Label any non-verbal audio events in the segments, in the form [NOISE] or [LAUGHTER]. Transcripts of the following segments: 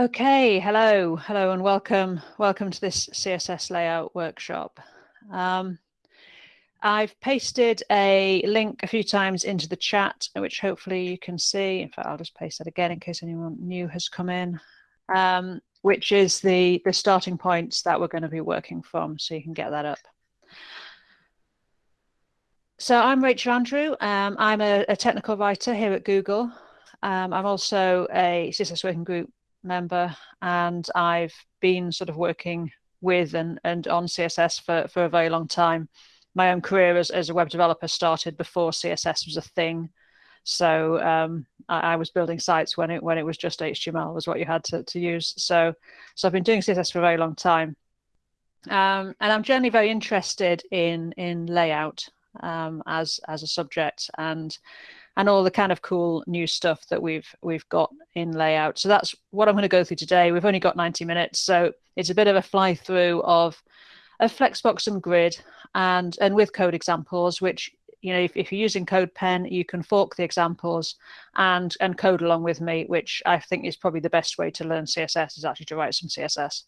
Okay, hello, hello and welcome. Welcome to this CSS layout workshop. Um, I've pasted a link a few times into the chat, which hopefully you can see. In fact, I'll just paste that again in case anyone new has come in, um, which is the, the starting points that we're going to be working from, so you can get that up. So I'm Rachel Andrew. Um, I'm a, a, technical writer here at Google. Um, I'm also a CSS working group member and I've been sort of working with and, and on CSS for, for a very long time. My own career as, as a web developer started before CSS was a thing. So um, I, I, was building sites when it when it was just HTML was what you had to, to use. So so I've been doing CSS for a very long time. Um, and I'm generally very interested in in layout um, as as a subject and and all the kind of cool new stuff that we've we've got in layout. So that's what I'm going to go through today. We've only got 90 minutes, so it's a bit of a fly through of a Flexbox and Grid and and with code examples, which you know if, if you're using CodePen, you can fork the examples and and code along with me, which I think is probably the best way to learn CSS is actually to write some CSS.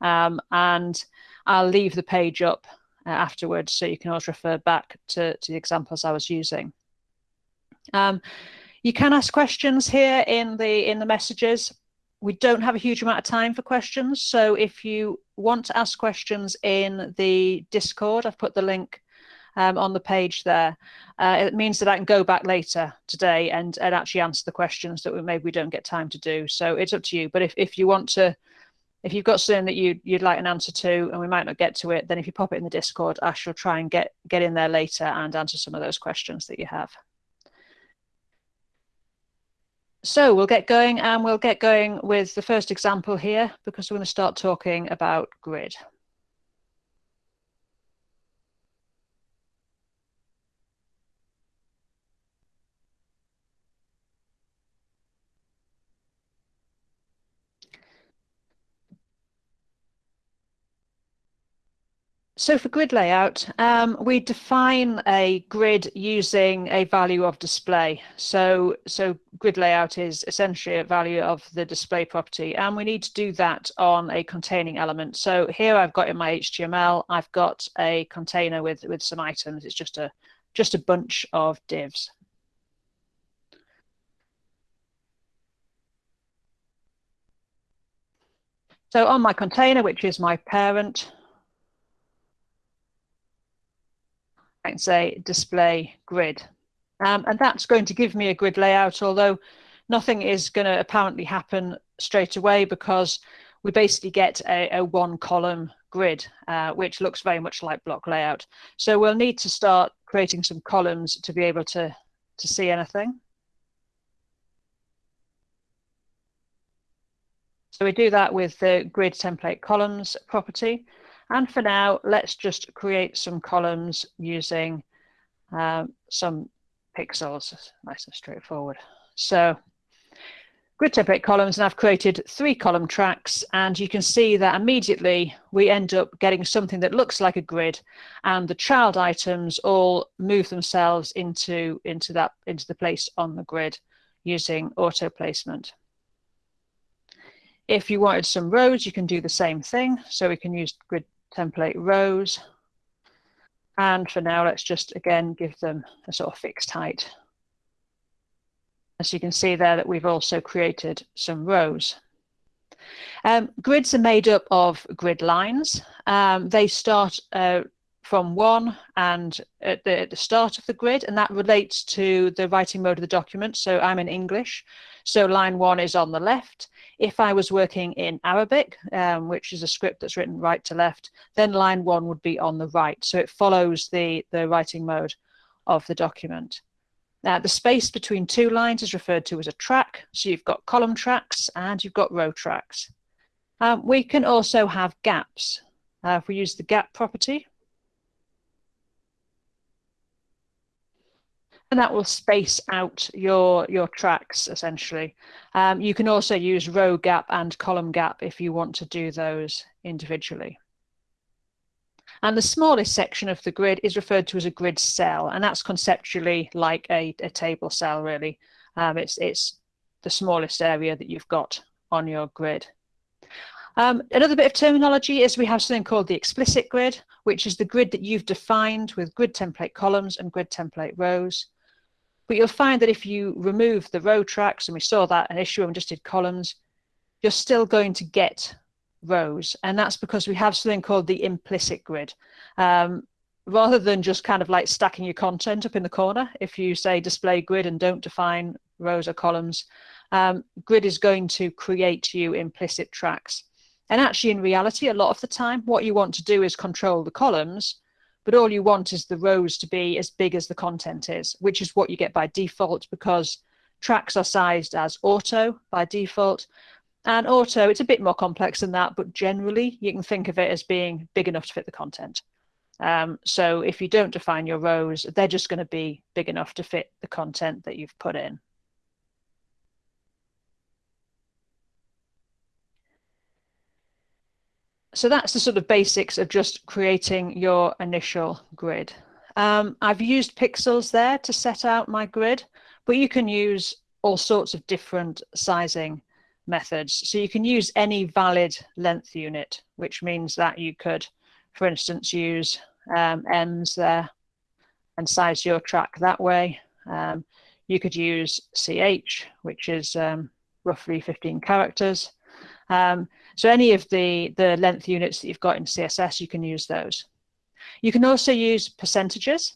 Um, and I'll leave the page up uh, afterwards so you can always refer back to, to the examples I was using. Um, you can ask questions here in the in the messages. We don't have a huge amount of time for questions, so if you want to ask questions in the Discord, I've put the link um, on the page there. Uh, it means that I can go back later today and, and actually answer the questions that we maybe we don't get time to do. So it's up to you. But if, if you want to, if you've got something that you, you'd like an answer to and we might not get to it, then if you pop it in the Discord, I shall try and get, get in there later and answer some of those questions that you have. So we'll get going and we'll get going with the first example here because we're going to start talking about grid. So for grid layout, um, we define a grid using a value of display. So, so grid layout is essentially a value of the display property, and we need to do that on a containing element. So here I've got in my HTML, I've got a container with, with some items. It's just a, just a bunch of divs. So on my container, which is my parent, Can say display grid. Um, and that's going to give me a grid layout, although nothing is going to apparently happen straight away because we basically get a, a one column grid, uh, which looks very much like block layout. So we'll need to start creating some columns to be able to, to see anything. So we do that with the grid template columns property. And for now, let's just create some columns using um, some pixels, nice and straightforward. So grid template columns, and I've created three column tracks, and you can see that immediately we end up getting something that looks like a grid, and the child items all move themselves into, into, that, into the place on the grid using auto placement. If you wanted some rows, you can do the same thing. So we can use grid template rows. And for now, let's just again give them a sort of fixed height. As you can see there that we've also created some rows. Um, grids are made up of grid lines. Um, they start uh, from one and at the, at the, start of the grid, and that relates to the writing mode of the document. So I'm in English, so line one is on the left. If I was working in Arabic, um, which is a script that's written right to left, then line one would be on the right. So it follows the, the writing mode of the document. Now, the space between two lines is referred to as a track. So you've got column tracks and you've got row tracks. Um, we can also have gaps. Uh, if we use the gap property, and that will space out your your tracks essentially. Um, you can also use row gap and column gap if you want to do those individually. And the smallest section of the grid is referred to as a grid cell, and that's conceptually like a, a table cell really. Um, it's, it's the smallest area that you've got on your grid. Um, another bit of terminology is we have something called the explicit grid, which is the grid that you've defined with grid template columns and grid template rows. But you'll find that if you remove the row tracks, and we saw that an issue when just did columns, you're still going to get rows. And that's because we have something called the implicit grid. Um, rather than just kind of like stacking your content up in the corner, if you say display grid and don't define rows or columns, um, grid is going to create you implicit tracks. And actually, in reality, a lot of the time, what you want to do is control the columns, but all you want is the rows to be as big as the content is, which is what you get by default because tracks are sized as auto by default. And auto, it's a bit more complex than that, but generally you can think of it as being big enough to fit the content. Um, so if you don't define your rows, they're just going to be big enough to fit the content that you've put in. So that's the sort of basics of just creating your initial grid. Um, I've used pixels there to set out my grid, but you can use all sorts of different sizing methods. So you can use any valid length unit, which means that you could, for instance, use um, there and size your track that way. Um, you could use CH, which is um, roughly 15 characters. Um, so any of the, the length units that you've got in CSS, you can use those. You can also use percentages.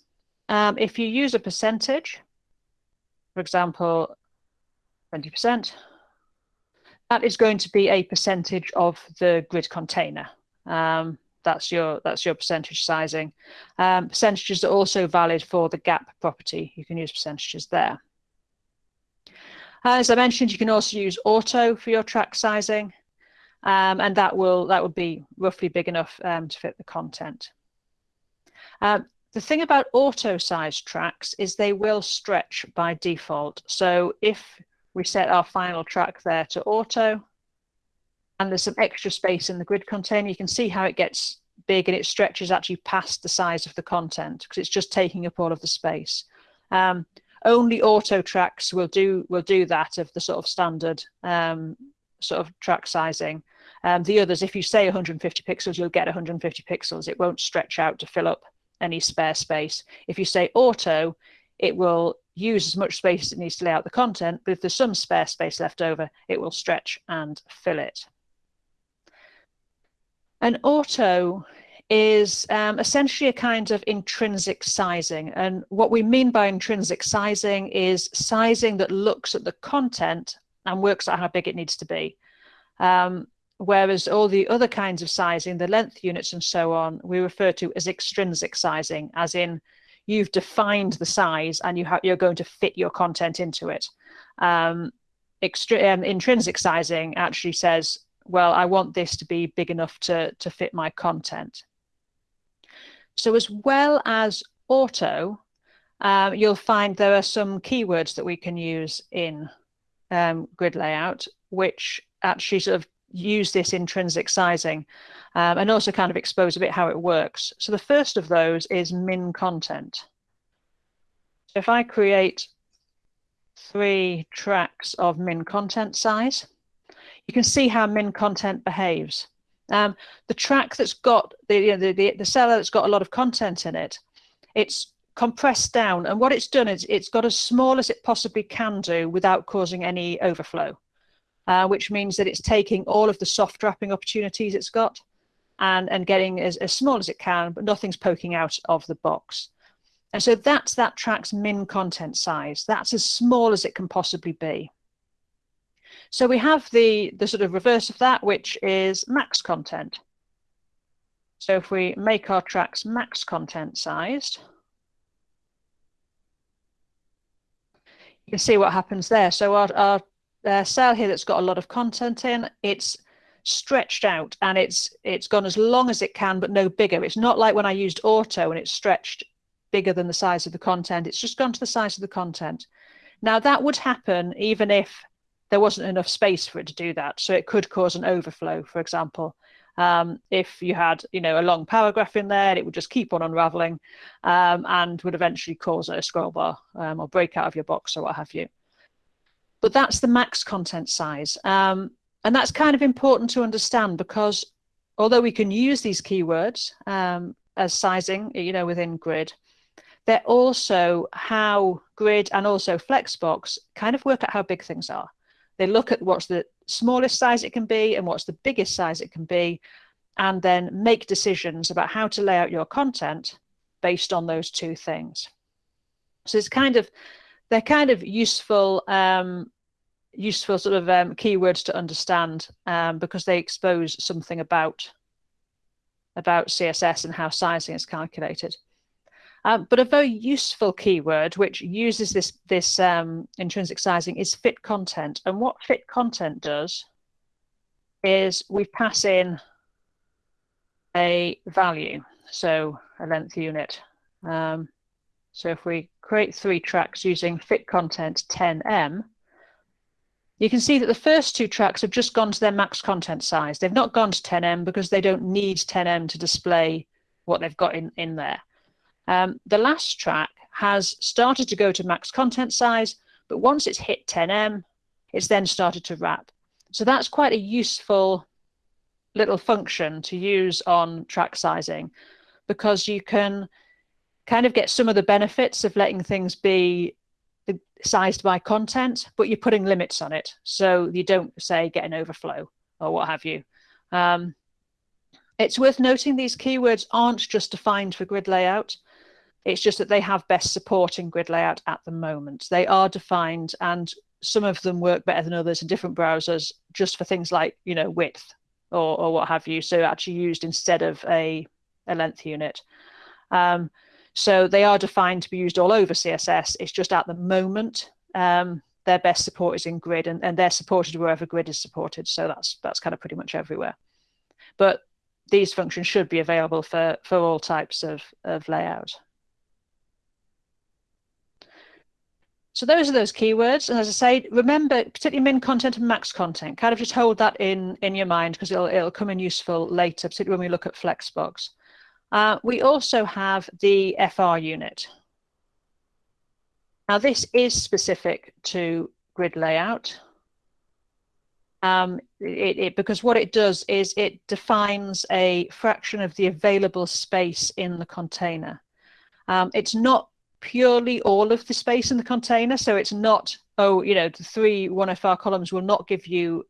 Um, if you use a percentage, for example, 20%, that is going to be a percentage of the grid container. Um, that's your that's your percentage sizing. Um, percentages are also valid for the gap property. You can use percentages there. As I mentioned, you can also use auto for your track sizing um, and that will that would be roughly big enough um, to fit the content. Um, the thing about auto size tracks is they will stretch by default. So if we set our final track there to auto, and there's some extra space in the grid container, you can see how it gets big and it stretches actually past the size of the content because it's just taking up all of the space. Um, only auto tracks will do will do that of the sort of standard um, sort of track sizing. Um, the others, if you say 150 pixels, you'll get 150 pixels. It won't stretch out to fill up any spare space. If you say auto, it will use as much space as it needs to lay out the content, but if there's some spare space left over, it will stretch and fill it. An auto is um, essentially a kind of intrinsic sizing. And what we mean by intrinsic sizing is sizing that looks at the content and works out how big it needs to be. Um, whereas all the other kinds of sizing, the length units and so on, we refer to as extrinsic sizing, as in you've defined the size and you you're going to fit your content into it. Um, um, intrinsic sizing actually says, well, I want this to be big enough to, to fit my content. So as well as auto, um, you'll find there are some keywords that we can use in um, grid layout, which actually sort of use this intrinsic sizing um, and also kind of expose a bit how it works. So the first of those is min content. So if I create three tracks of min content size, you can see how min content behaves. Um, the track that's got the, you know, the, the, the seller that's got a lot of content in it, it's compressed down and what it's done is it's got as small as it possibly can do without causing any overflow uh, which means that it's taking all of the soft wrapping opportunities it's got and, and getting as, as small as it can, but nothing's poking out of the box. And so that's that track's min content size. That's as small as it can possibly be. So we have the, the sort of reverse of that, which is max content. So if we make our tracks max content sized, you can see what happens there. So our, our uh, cell here that's got a lot of content in, it's stretched out and it's it's gone as long as it can, but no bigger. It's not like when I used auto and it's stretched bigger than the size of the content. It's just gone to the size of the content. Now that would happen even if there wasn't enough space for it to do that. So it could cause an overflow, for example. Um, if you had, you know, a long paragraph in there, it would just keep on unraveling um, and would eventually cause a scroll bar um, or break out of your box or what have you but that's the max content size. Um, and that's kind of important to understand because although we can use these keywords um, as sizing, you know, within grid, they're also how grid and also flexbox kind of work out how big things are. They look at what's the smallest size it can be and what's the biggest size it can be, and then make decisions about how to lay out your content based on those two things. So it's kind of, they're kind of useful, um, useful sort of um, keywords to understand um, because they expose something about, about CSS and how sizing is calculated. Um, but a very useful keyword which uses this, this um, intrinsic sizing is fit content. And what fit content does is we pass in a value, so a length unit. Um, so if we create three tracks using fit content 10em, you can see that the first two tracks have just gone to their max content size. They've not gone to 10em because they don't need 10em to display what they've got in, in there. Um, the last track has started to go to max content size, but once it's hit 10em, it's then started to wrap. So that's quite a useful little function to use on track sizing because you can kind of get some of the benefits of letting things be sized by content, but you're putting limits on it. So you don't say get an overflow or what have you. Um, it's worth noting these keywords aren't just defined for grid layout. It's just that they have best support in grid layout at the moment. They are defined and some of them work better than others in different browsers just for things like, you know, width or, or what have you. So actually used instead of a, a length unit. Um, so they are defined to be used all over CSS. It's just at the moment, um, their best support is in grid and, and they're supported wherever grid is supported. So that's that's kind of pretty much everywhere. But these functions should be available for, for all types of, of layout. So those are those keywords. And as I say, remember, particularly min content and max content, kind of just hold that in, in your mind because it'll, it'll come in useful later, particularly when we look at Flexbox. Uh, we also have the FR unit. Now this is specific to grid layout. Um, it, it, because what it does is it defines a fraction of the available space in the container. Um, it's not purely all of the space in the container. So it's not, oh, you know, the three 1FR columns will not give you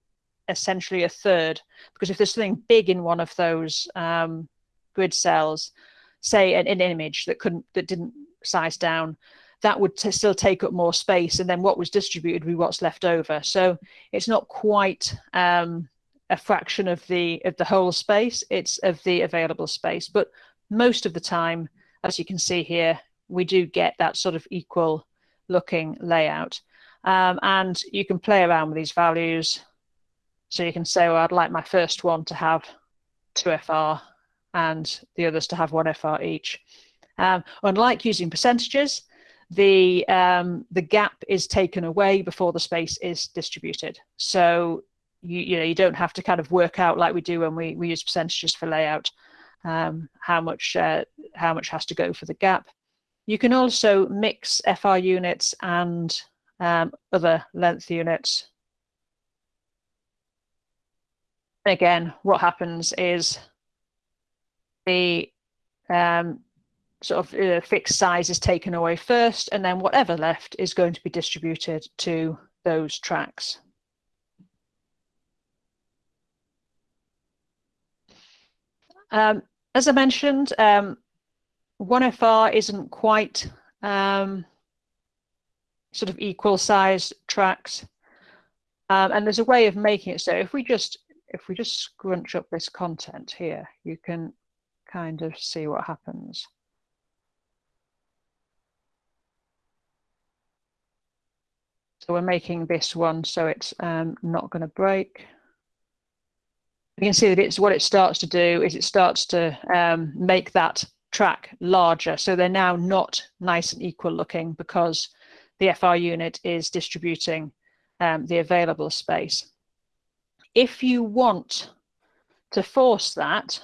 essentially a third, because if there's something big in one of those um, grid cells, say an, an, image that couldn't, that didn't size down, that would still take up more space. And then what was distributed would be what's left over. So it's not quite um, a fraction of the, of the whole space, it's of the available space. But most of the time, as you can see here, we do get that sort of equal looking layout. Um, and you can play around with these values. So you can say, well, I'd like my first one to have 2FR and the others to have 1FR each. Um, unlike using percentages, the, um, the gap is taken away before the space is distributed. So you, you, know, you don't have to kind of work out like we do when we, we use percentages for layout, um, how, much, uh, how much has to go for the gap. You can also mix FR units and um, other length units. Again, what happens is the um, sort of uh, fixed size is taken away first, and then whatever left is going to be distributed to those tracks. Um, as I mentioned, um, 1FR isn't quite um, sort of equal size tracks. Um, and there's a way of making it so if we just if we just scrunch up this content here, you can kind of see what happens. So we're making this one so it's um, not going to break. You can see that it's what it starts to do is it starts to um, make that track larger. So they're now not nice and equal looking because the FR unit is distributing um, the available space. If you want to force that,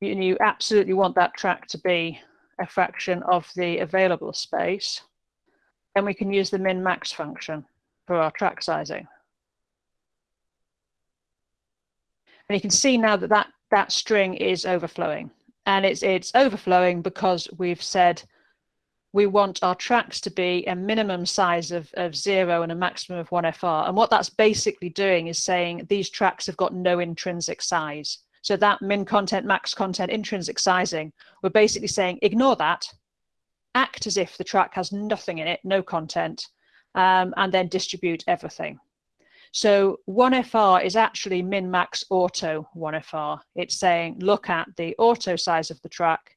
you, you absolutely want that track to be a fraction of the available space, then we can use the min-max function for our track sizing. And you can see now that that, that string is overflowing. And it's, it's overflowing because we've said we want our tracks to be a minimum size of, of zero and a maximum of one FR. And what that's basically doing is saying these tracks have got no intrinsic size. So that min content, max content, intrinsic sizing, we're basically saying ignore that, act as if the track has nothing in it, no content, um, and then distribute everything. So 1FR is actually min max auto 1FR. It's saying look at the auto size of the track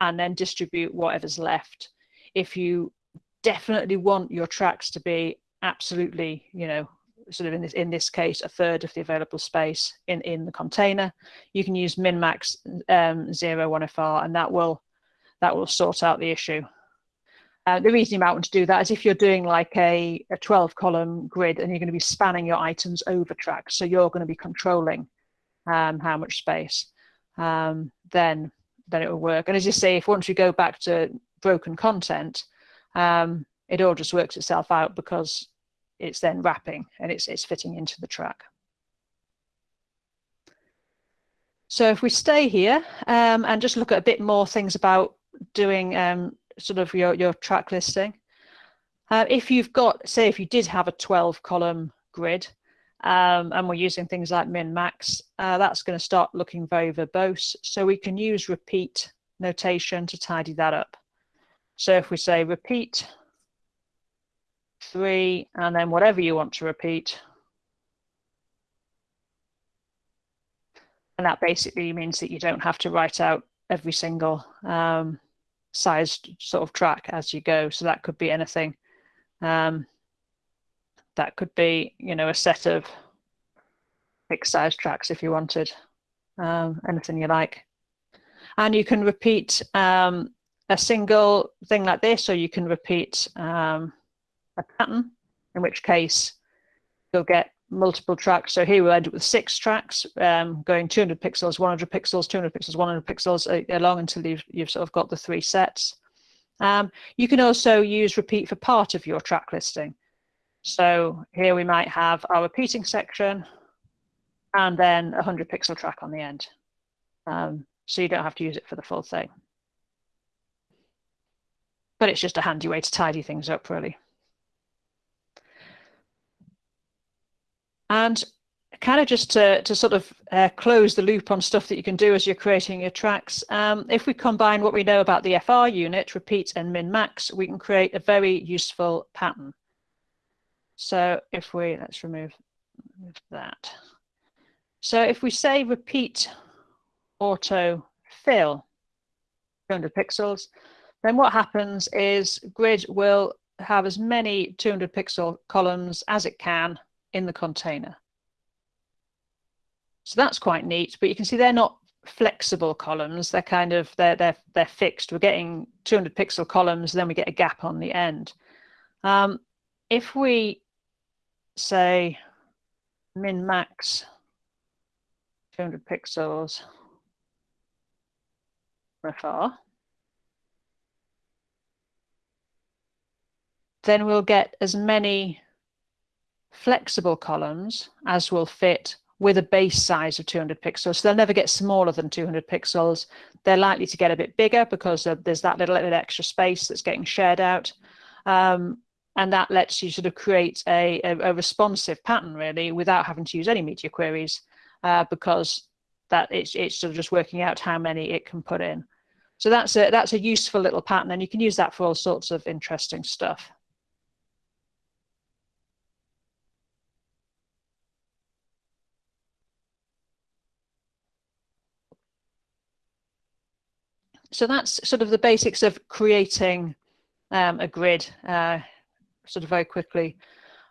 and then distribute whatever's left. If you definitely want your tracks to be absolutely, you know, sort of in this in this case a third of the available space in in the container. You can use min max um, zero one fr and that will that will sort out the issue. Uh, the reason you might want to do that is if you're doing like a, a 12 column grid and you're going to be spanning your items over tracks so you're going to be controlling um, how much space um, then then it will work. And as you say if once you go back to broken content um, it all just works itself out because it's then wrapping and it's, it's fitting into the track. So if we stay here um, and just look at a bit more things about doing um, sort of your, your track listing. Uh, if you've got, say if you did have a 12 column grid um, and we're using things like min max, uh, that's going to start looking very verbose. So we can use repeat notation to tidy that up. So if we say repeat three, and then whatever you want to repeat. And that basically means that you don't have to write out every single um, sized sort of track as you go. So that could be anything. Um, that could be, you know, a set of fixed size tracks if you wanted, um, anything you like. And you can repeat um, a single thing like this, or you can repeat um, a pattern, in which case you'll get multiple tracks. So here we'll end up with six tracks um, going 200 pixels, 100 pixels, 200 pixels, 100 pixels uh, along until you've, you've sort of got the three sets. Um, you can also use repeat for part of your track listing. So here we might have our repeating section and then a 100 pixel track on the end. Um, so you don't have to use it for the full thing. But it's just a handy way to tidy things up, really. And kind of just to, to sort of uh, close the loop on stuff that you can do as you're creating your tracks, um, if we combine what we know about the FR unit, repeat and min max, we can create a very useful pattern. So if we, let's remove, remove that. So if we say repeat auto fill 200 pixels, then what happens is grid will have as many 200 pixel columns as it can in the container. So that's quite neat, but you can see they're not flexible columns. They're kind of, they're, they're, they're fixed. We're getting 200 pixel columns, then we get a gap on the end. Um, if we say min max 200 pixels far, then we'll get as many flexible columns as will fit with a base size of 200 pixels. So they'll never get smaller than 200 pixels. They're likely to get a bit bigger because there's that little, little extra space that's getting shared out. Um, and that lets you sort of create a, a, a, responsive pattern really without having to use any media queries uh, because that it's, it's sort of just working out how many it can put in. So that's a, that's a useful little pattern and you can use that for all sorts of interesting stuff. So that's sort of the basics of creating um, a grid uh, sort of very quickly.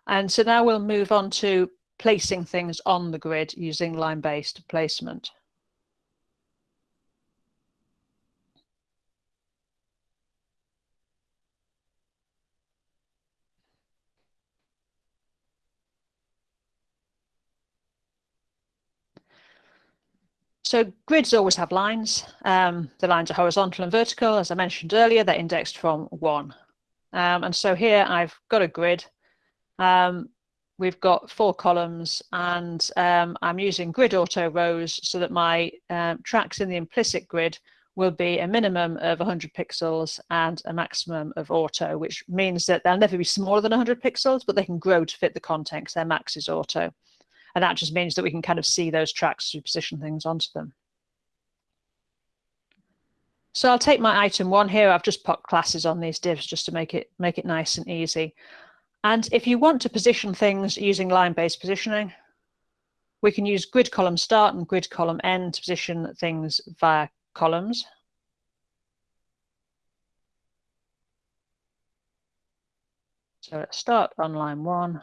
And so now we'll move on to placing things on the grid using line-based placement. So grids always have lines. Um, the lines are horizontal and vertical. As I mentioned earlier, they're indexed from one. Um, and so here I've got a grid. Um, we've got four columns and um, I'm using grid auto rows so that my um, tracks in the implicit grid will be a minimum of 100 pixels and a maximum of auto, which means that they'll never be smaller than 100 pixels, but they can grow to fit the because their max is auto. And that just means that we can kind of see those tracks as we position things onto them. So I'll take my item one here. I've just put classes on these divs just to make it make it nice and easy. And if you want to position things using line-based positioning, we can use grid column start and grid column end to position things via columns. So let's start on line one.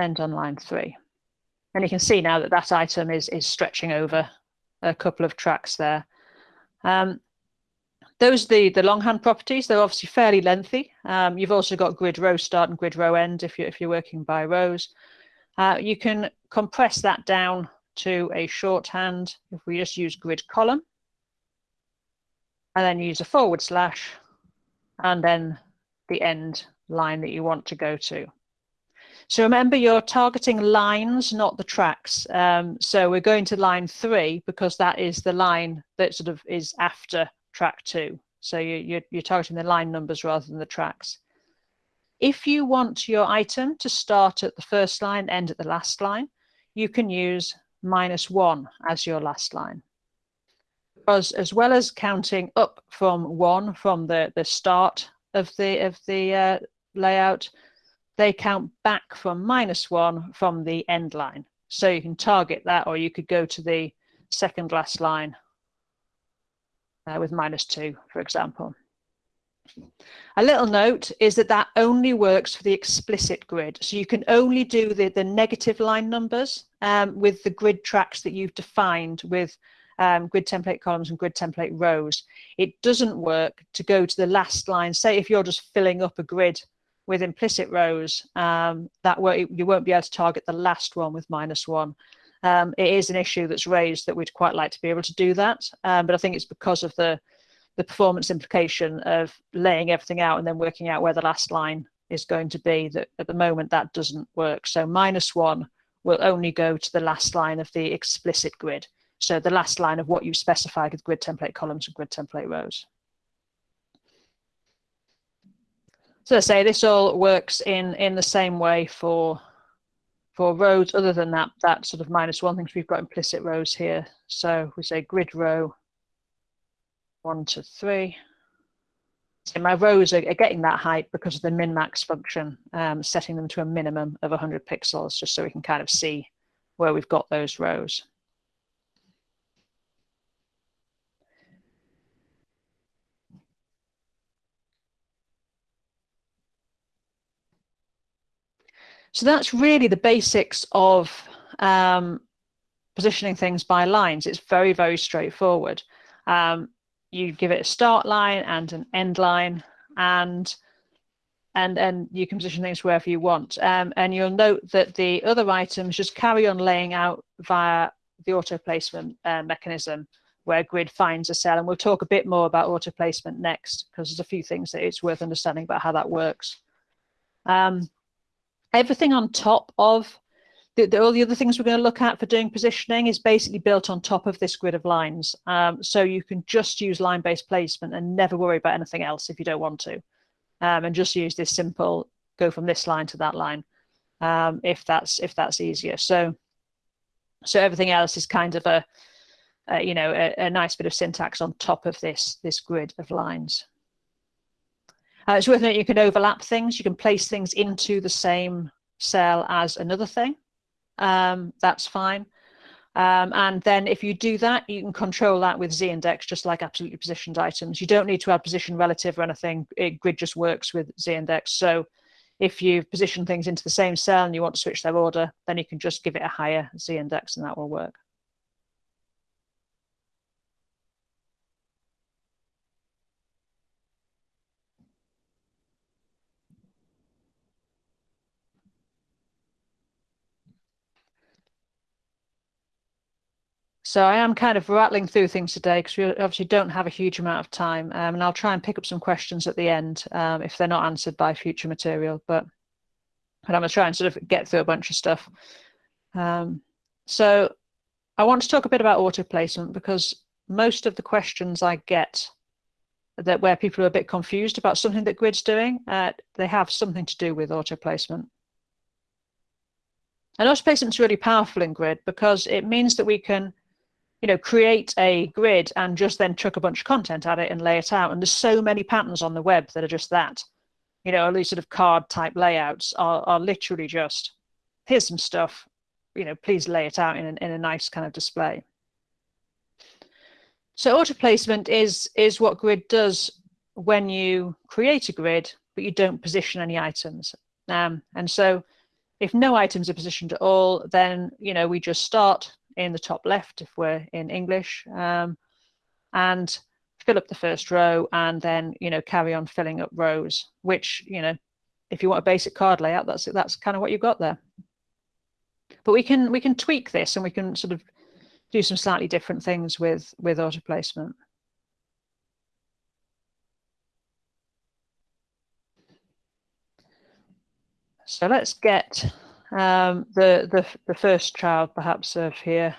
End on line three. And you can see now that that item is, is stretching over a couple of tracks there. Um, those are the, the longhand properties. They're obviously fairly lengthy. Um, you've also got grid row start and grid row end if you're, if you're working by rows. Uh, you can compress that down to a shorthand if we just use grid column and then use a forward slash and then the end line that you want to go to. So remember you're targeting lines, not the tracks. Um, so we're going to line three because that is the line that sort of is after track two. So you, you're, you're targeting the line numbers rather than the tracks. If you want your item to start at the first line, end at the last line, you can use minus one as your last line. Because as well as counting up from one from the, the start of the, of the uh, layout, they count back from minus one from the end line. So you can target that or you could go to the second last line uh, with minus two, for example. A little note is that that only works for the explicit grid. So you can only do the, the negative line numbers um, with the grid tracks that you've defined with um, grid template columns and grid template rows. It doesn't work to go to the last line. Say if you're just filling up a grid with implicit rows, um, that you won't be able to target the last one with minus one. Um, it is an issue that's raised that we'd quite like to be able to do that, um, but I think it's because of the the performance implication of laying everything out and then working out where the last line is going to be that at the moment that doesn't work. So minus one will only go to the last line of the explicit grid. So the last line of what you specified with grid template columns and grid template rows. So I say this all works in, in the same way for for rows other than that, that sort of minus one things we've got implicit rows here. So we say grid row one to three. So my rows are, getting that height because of the min-max function, um, setting them to a minimum of 100 pixels, just so we can kind of see where we've got those rows. So that's really the basics of um, positioning things by lines. It's very, very straightforward. Um, you give it a start line and an end line and and and you can position things wherever you want. Um, and you'll note that the other items just carry on laying out via the auto placement uh, mechanism where grid finds a cell. And we'll talk a bit more about auto placement next because there's a few things that it's worth understanding about how that works. Um, everything on top of the, the, all the other things we're going to look at for doing positioning is basically built on top of this grid of lines. Um, so you can just use line-based placement and never worry about anything else if you don't want to. Um, and just use this simple, go from this line to that line, um, if that's if that's easier. So, so everything else is kind of a, a you know, a, a, nice bit of syntax on top of this this grid of lines. Uh, it's worth noting you can overlap things. You can place things into the same cell as another thing um, that's fine. Um, and then if you do that, you can control that with z-index, just like absolutely positioned items. You don't need to add position relative or anything. It, grid just works with z-index. So if you position things into the same cell and you want to switch their order, then you can just give it a higher z-index and that will work. So I am kind of rattling through things today because we obviously don't have a huge amount of time, um, and I'll try and pick up some questions at the end um, if they're not answered by future material. But but I'm going to try and sort of get through a bunch of stuff. Um, so I want to talk a bit about auto placement because most of the questions I get that where people are a bit confused about something that Grid's doing, uh, they have something to do with auto placement. And auto placement is really powerful in Grid because it means that we can you know, create a grid and just then chuck a bunch of content at it and lay it out. And there's so many patterns on the web that are just that. You know, all these sort of card type layouts are, are literally just, here's some stuff, you know, please lay it out in, an, in a nice kind of display. So auto placement is, is what grid does when you create a grid, but you don't position any items. Um, and so if no items are positioned at all, then, you know, we just start in the top left if we're in English, um, and fill up the first row and then, you know, carry on filling up rows, which, you know, if you want a basic card layout, that's that's kind of what you've got there. But we can we can tweak this and we can sort of do some slightly different things with with auto placement. So let's get um, the, the, the first child perhaps of here.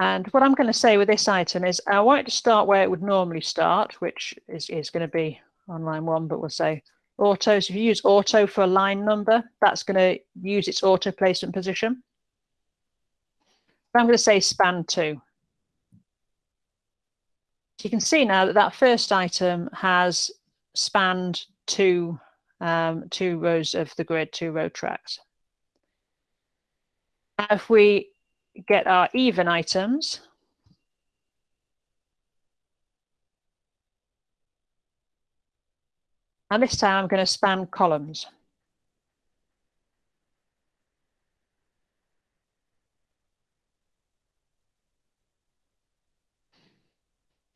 And what I'm going to say with this item is I want to start where it would normally start, which is, is going to be on line one, but we'll say auto. So if you use auto for a line number, that's going to use its auto placement position. But I'm going to say span two. So you can see now that that first item has spanned two, um, two rows of the grid, two row tracks. Now if we get our even items, and this time I'm going to span columns.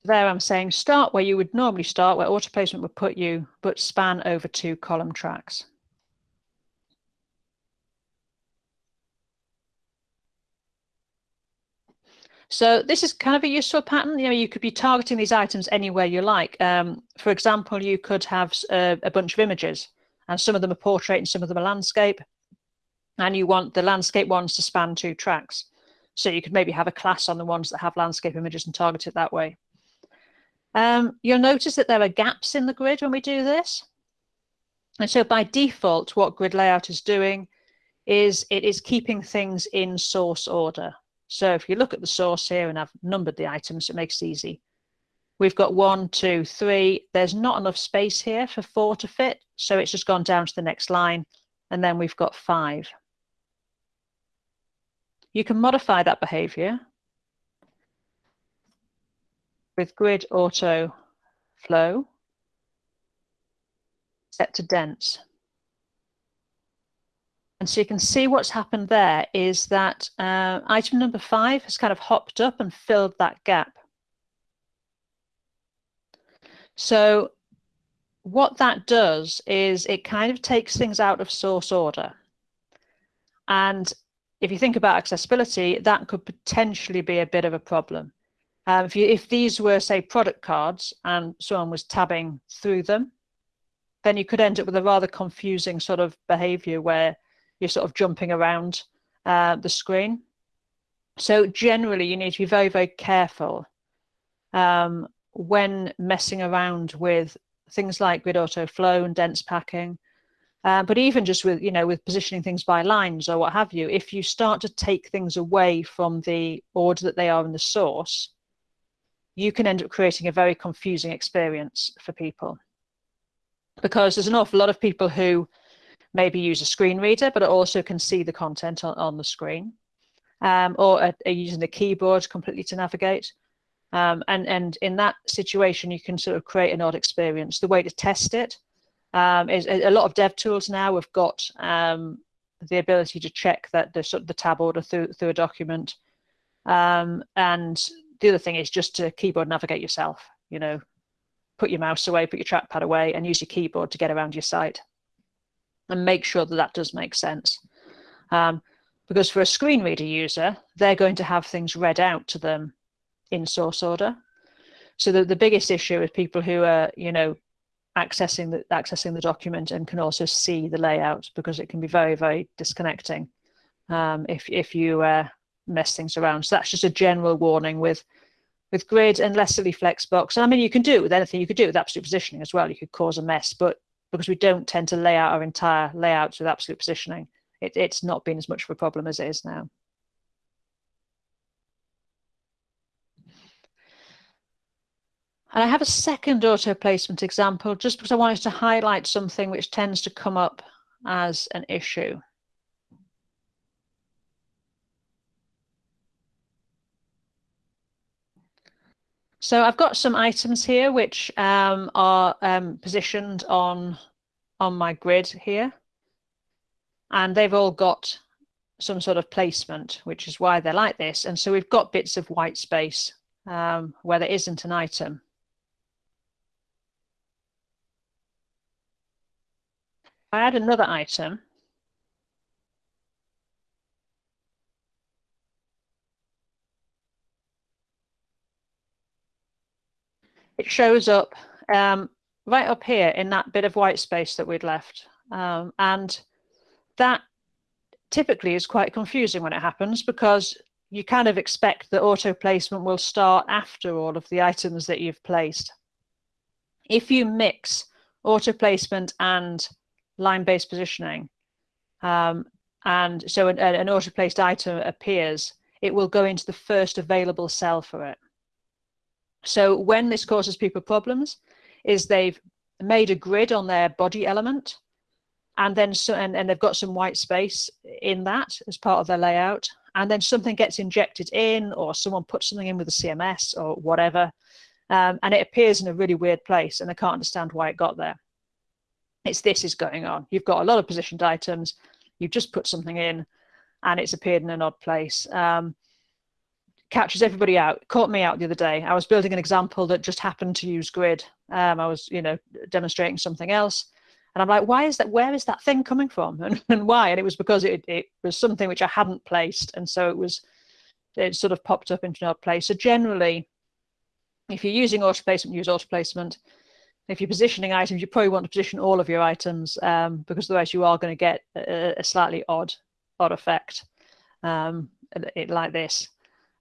There I'm saying start where you would normally start, where auto placement would put you, but span over two column tracks. So this is kind of a useful pattern. You know, you could be targeting these items anywhere you like. Um, for example, you could have a, a, bunch of images, and some of them are portrait and some of them are landscape, and you want the landscape ones to span two tracks. So you could maybe have a class on the ones that have landscape images and target it that way. Um, you'll notice that there are gaps in the grid when we do this. And so by default, what grid layout is doing is it is keeping things in source order. So if you look at the source here and I've numbered the items, it makes it easy. We've got one, two, three. There's not enough space here for four to fit. So it's just gone down to the next line. And then we've got five. You can modify that behavior with grid auto flow set to dense. And so you can see what's happened there is that uh, item number five has kind of hopped up and filled that gap. So what that does is it kind of takes things out of source order. And if you think about accessibility, that could potentially be a bit of a problem. Um, if, you, if these were, say, product cards and someone was tabbing through them, then you could end up with a rather confusing sort of behavior where you're sort of jumping around uh, the screen. So generally, you need to be very, very careful um, when messing around with things like grid auto flow and dense packing. Uh, but even just with, you know, with positioning things by lines or what have you, if you start to take things away from the order that they are in the source, you can end up creating a very confusing experience for people. Because there's an awful lot of people who maybe use a screen reader, but also can see the content on, on the screen, um, or are, are, using the keyboard completely to navigate. Um, and, and in that situation, you can sort of create an odd experience. The way to test it um, is a lot of dev tools now have got um, the ability to check that the sort of the tab order through through a document. Um, and the other thing is just to keyboard navigate yourself, you know, put your mouse away, put your trackpad away and use your keyboard to get around your site and make sure that that does make sense. Um, because for a screen reader user, they're going to have things read out to them in source order. So the, the biggest issue is people who are, you know, accessing the accessing the document and can also see the layout because it can be very, very disconnecting um, if if you uh, mess things around. So that's just a general warning with with grid and Lessily Flexbox. And I mean, you can do it with anything. You could do it with absolute positioning as well. You could cause a mess, but because we don't tend to lay out our entire layouts with absolute positioning, it, it's not been as much of a problem as it is now. And I have a second auto placement example just because I wanted to highlight something which tends to come up as an issue. So I've got some items here which um, are um, positioned on, on my grid here. And they've all got some sort of placement, which is why they're like this. And so we've got bits of white space um, where there isn't an item. I add another item. It shows up um, right up here in that bit of white space that we'd left. Um, and that typically is quite confusing when it happens because you kind of expect that auto placement will start after all of the items that you've placed. If you mix auto placement and line-based positioning. Um, and so an, an auto-placed item appears, it will go into the first available cell for it. So when this causes people problems is they've made a grid on their body element and then so, and, and they've got some white space in that as part of their layout and then something gets injected in or someone puts something in with a CMS or whatever um, and it appears in a really weird place and they can't understand why it got there. It's this is going on. You've got a lot of positioned items. You've just put something in and it's appeared in an odd place. Um, catches everybody out. Caught me out the other day. I was building an example that just happened to use grid. Um, I was, you know, demonstrating something else. And I'm like, why is that? Where is that thing coming from? [LAUGHS] And, and why? And it was because it, it was something which I hadn't placed. And so it was, it sort of popped up into an odd place. So generally, if you're using auto placement, use auto placement. If you're positioning items, you probably want to position all of your items um, because otherwise you are going to get a, a, slightly odd, odd effect um, like this.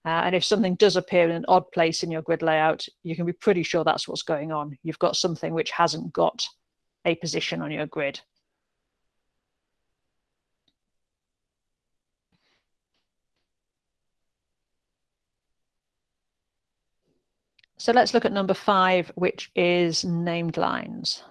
Uh, and if something does appear in an odd place in your grid layout, you can be pretty sure that's what's going on. You've got something which hasn't got a position on your grid. So let's look at number five, which is named lines.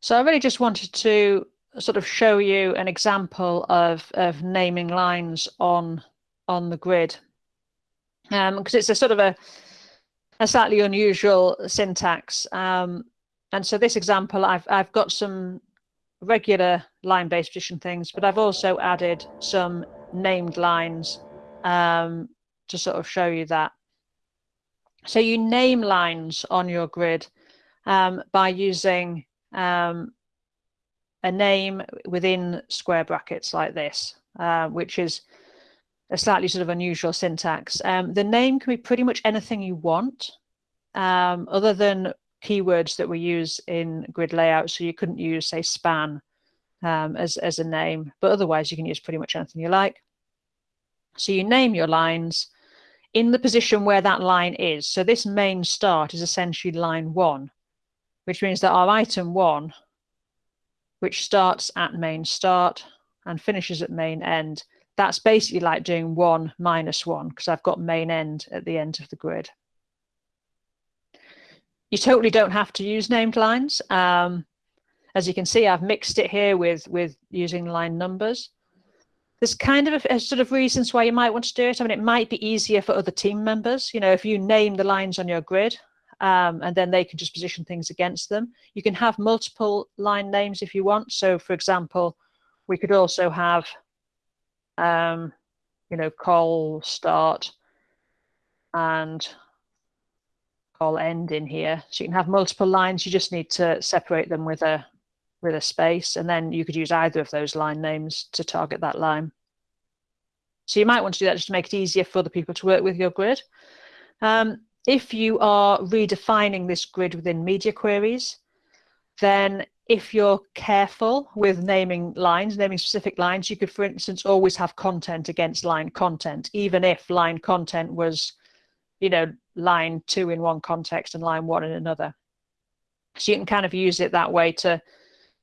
So I really just wanted to sort of show you an example of, of naming lines on on the grid because um, it's a sort of a, a slightly unusual syntax. Um, and so this example, I've, I've got some regular line-based position things, but I've also added some named lines um, to sort of show you that. So you name lines on your grid um, by using um, a name within square brackets like this, uh, which is a slightly sort of unusual syntax. Um, the name can be pretty much anything you want, um, other than keywords that we use in grid layout. So you couldn't use, say, span um, as, as a name, but otherwise you can use pretty much anything you like. So you name your lines in the position where that line is. So this main start is essentially line one, which means that our item one, which starts at main start and finishes at main end, that's basically like doing one minus one because I've got main end at the end of the grid. You totally don't have to use named lines. Um, as you can see, I've mixed it here with, with using line numbers. There's kind of a, a, sort of reasons why you might want to do it. I mean, it might be easier for other team members. You know, if you name the lines on your grid, um, and then they can just position things against them. You can have multiple line names if you want. So for example, we could also have, um, you know, call start and call end in here. So you can have multiple lines. You just need to separate them with a with a space, and then you could use either of those line names to target that line. So you might want to do that just to make it easier for the people to work with your grid. Um, if you are redefining this grid within media queries, then if you're careful with naming lines, naming specific lines, you could, for instance, always have content against line content, even if line content was, you know, line two in one context and line one in another. So you can kind of use it that way to,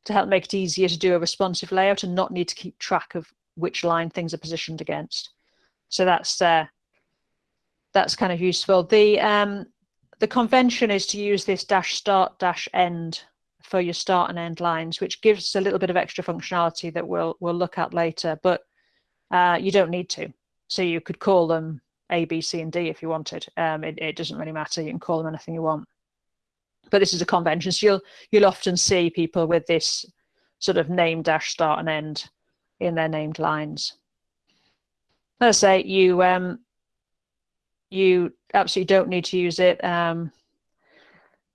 to help make it easier to do a responsive layout and not need to keep track of which line things are positioned against. So that's uh, that's kind of useful. The um, the convention is to use this dash start dash end for your start and end lines, which gives a little bit of extra functionality that we'll we'll look at later, but uh, you don't need to. So you could call them A, B, C, and D if you wanted. Um, it, it doesn't really matter. You can call them anything you want. But this is a convention, so you'll you'll often see people with this sort of name dash start and end in their named lines. Let's say you um, you absolutely don't need to use it. Um,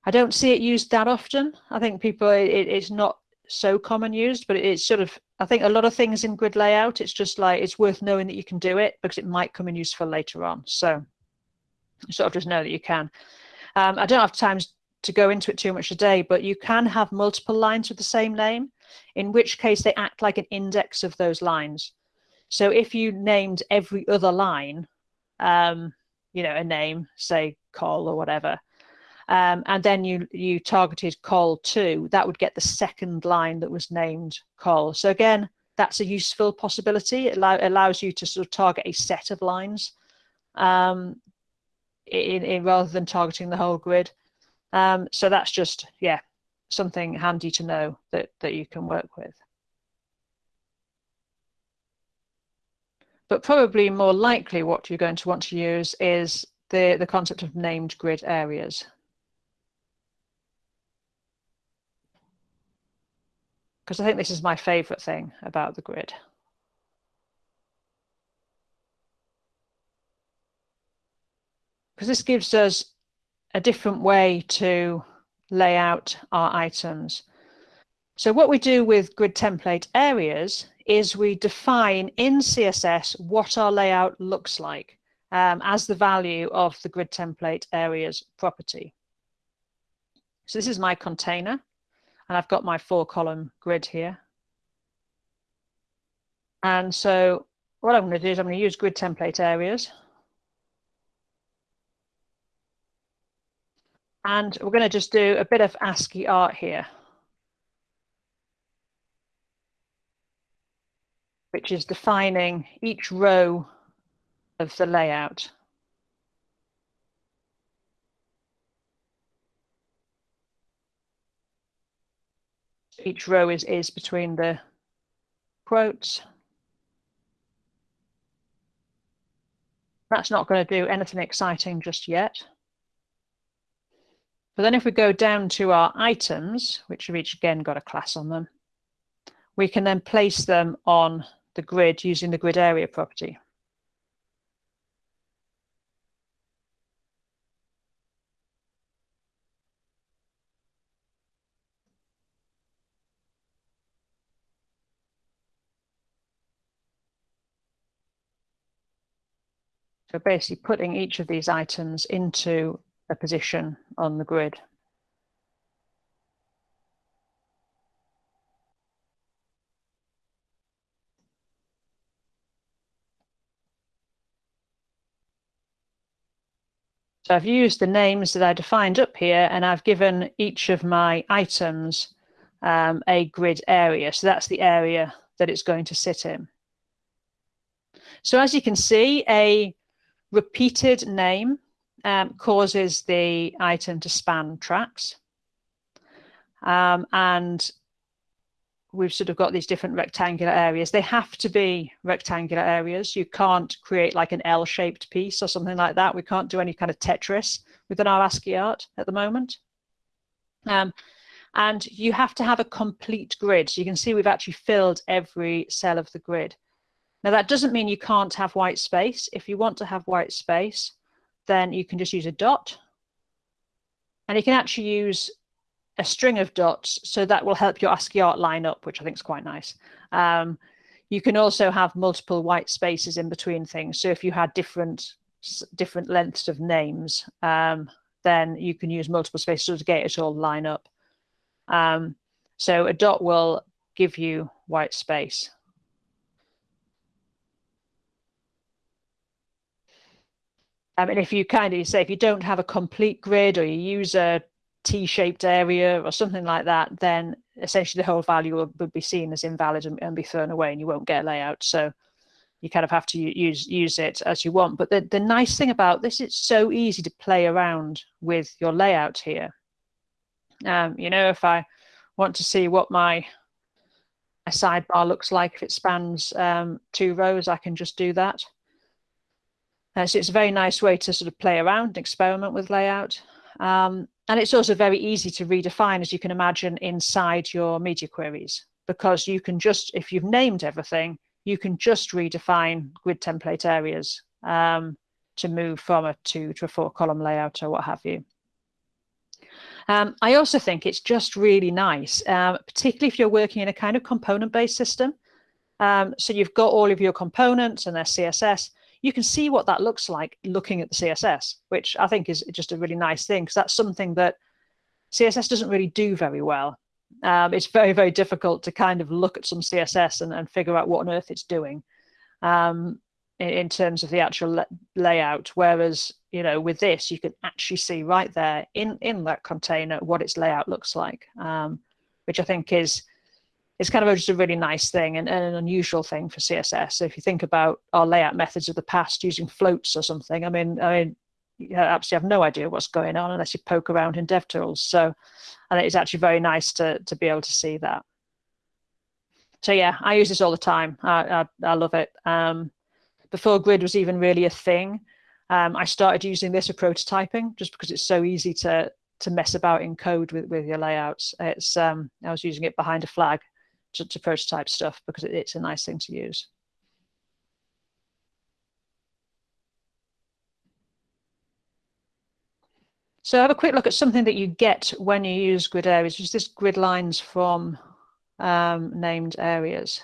I don't see it used that often. I think people, it, it's not so common used, but it's sort of, I think a lot of things in grid layout, it's just like, it's worth knowing that you can do it because it might come in useful later on. So sort of just know that you can. Um, I don't have time to go into it too much today, but you can have multiple lines with the same name, in which case they act like an index of those lines. So if you named every other line, um, you know, a name, say call or whatever, um, and then you you targeted call two, that would get the second line that was named call. So again, that's a useful possibility. It allow, allows you to sort of target a set of lines um, in, in, rather than targeting the whole grid. Um, so that's just, yeah, something handy to know that, that you can work with. But probably more likely what you're going to want to use is the, the concept of named grid areas. Because I think this is my favorite thing about the grid. Because this gives us a different way to lay out our items. So what we do with grid template areas is we define in CSS what our layout looks like um, as the value of the grid template areas property. So this is my container and I've got my four column grid here. And so what I'm going to do is I'm going to use grid template areas. And we're going to just do a bit of ASCII art here. Which is defining each row of the layout. Each row is, is between the quotes. That's not going to do anything exciting just yet. But then if we go down to our items, which have each again got a class on them, we can then place them on the grid using the grid area property. So basically putting each of these items into a position on the grid. So I've used the names that I defined up here and I've given each of my items um, a grid area. So that's the area that it's going to sit in. So as you can see, a repeated name um, causes the item to span tracks. Um, and we've sort of got these different rectangular areas. They have to be rectangular areas. You can't create like an L-shaped piece or something like that. We can't do any kind of Tetris within our ASCII art at the moment. Um, and you have to have a complete grid. So you can see we've actually filled every cell of the grid. Now that doesn't mean you can't have white space. If you want to have white space, then you can just use a dot. And you can actually use a string of dots, so that will help your ASCII art line up, which I think is quite nice. Um, you can also have multiple white spaces in between things. So if you had different different lengths of names, um, then you can use multiple spaces to get it all line up. Um, so a dot will give you white space. I mean, if you kind of say, if you don't have a complete grid or you use a T-shaped area or something like that, then essentially the whole value would be seen as invalid and, and, be thrown away and you won't get a layout. So you kind of have to use use it as you want. But the, the nice thing about this, it's so easy to play around with your layout here. Um, you know, if I want to see what my, my sidebar looks like, if it spans um, two rows, I can just do that. Uh, so it's a very nice way to sort of play around and experiment with layout. Um, and it's also very easy to redefine, as you can imagine, inside your media queries, because you can just, if you've named everything, you can just redefine grid template areas um, to move from a two to a four column layout or what have you. Um, I also think it's just really nice, um, particularly if you're working in a kind of component-based system. Um, so you've got all of your components and their CSS. You can see what that looks like looking at the CSS, which I think is just a really nice thing because that's something that CSS doesn't really do very well. Um, it's very, very difficult to kind of look at some CSS and, and figure out what on earth it's doing. Um, in, in terms of the actual layout. Whereas, you know, with this, you can actually see right there in, in that container what its layout looks like, um, which I think is is kind of just a really nice thing and, and, an unusual thing for CSS. So if you think about our layout methods of the past using floats or something, I mean, I mean, you absolutely have no idea what's going on unless you poke around in DevTools. So, and it's actually very nice to to be able to see that. So yeah, I use this all the time. I I, I love it. Um, before grid was even really a thing, um, I started using this for prototyping just because it's so easy to to mess about in code with, with your layouts. It's um, I was using it behind a flag to, to prototype stuff because it, it's a nice thing to use. So have a quick look at something that you get when you use grid areas, which is this grid lines from um, named areas.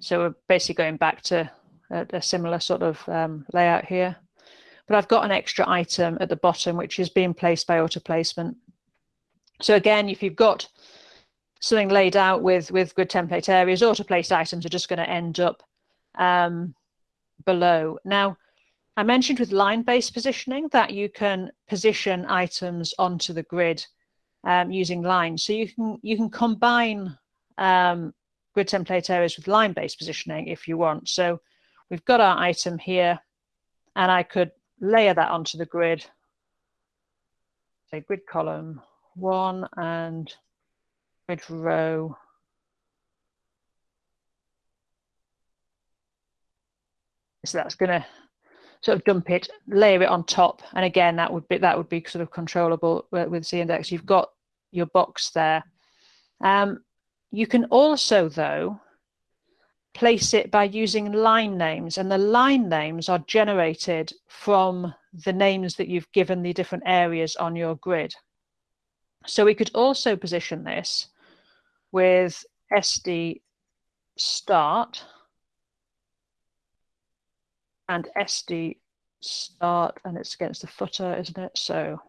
So we're basically going back to a, a similar sort of um, layout here. But I've got an extra item at the bottom, which is being placed by auto placement. So again, if you've got something laid out with, with grid template areas, auto placed items are just going to end up um, below. Now, I mentioned with line-based positioning that you can position items onto the grid um, using lines. So you can you can combine um, grid template areas with line-based positioning if you want. So we've got our item here, and I could layer that onto the grid, say grid column one and grid row so that's going to sort of dump it, layer it on top, and again that would be that would be sort of controllable with Z index. You've got your box there. Um, you can also, though, place it by using line names, and the line names are generated from the names that you've given the different areas on your grid. So we could also position this with SD start and SD start, and it's against the footer, isn't it? So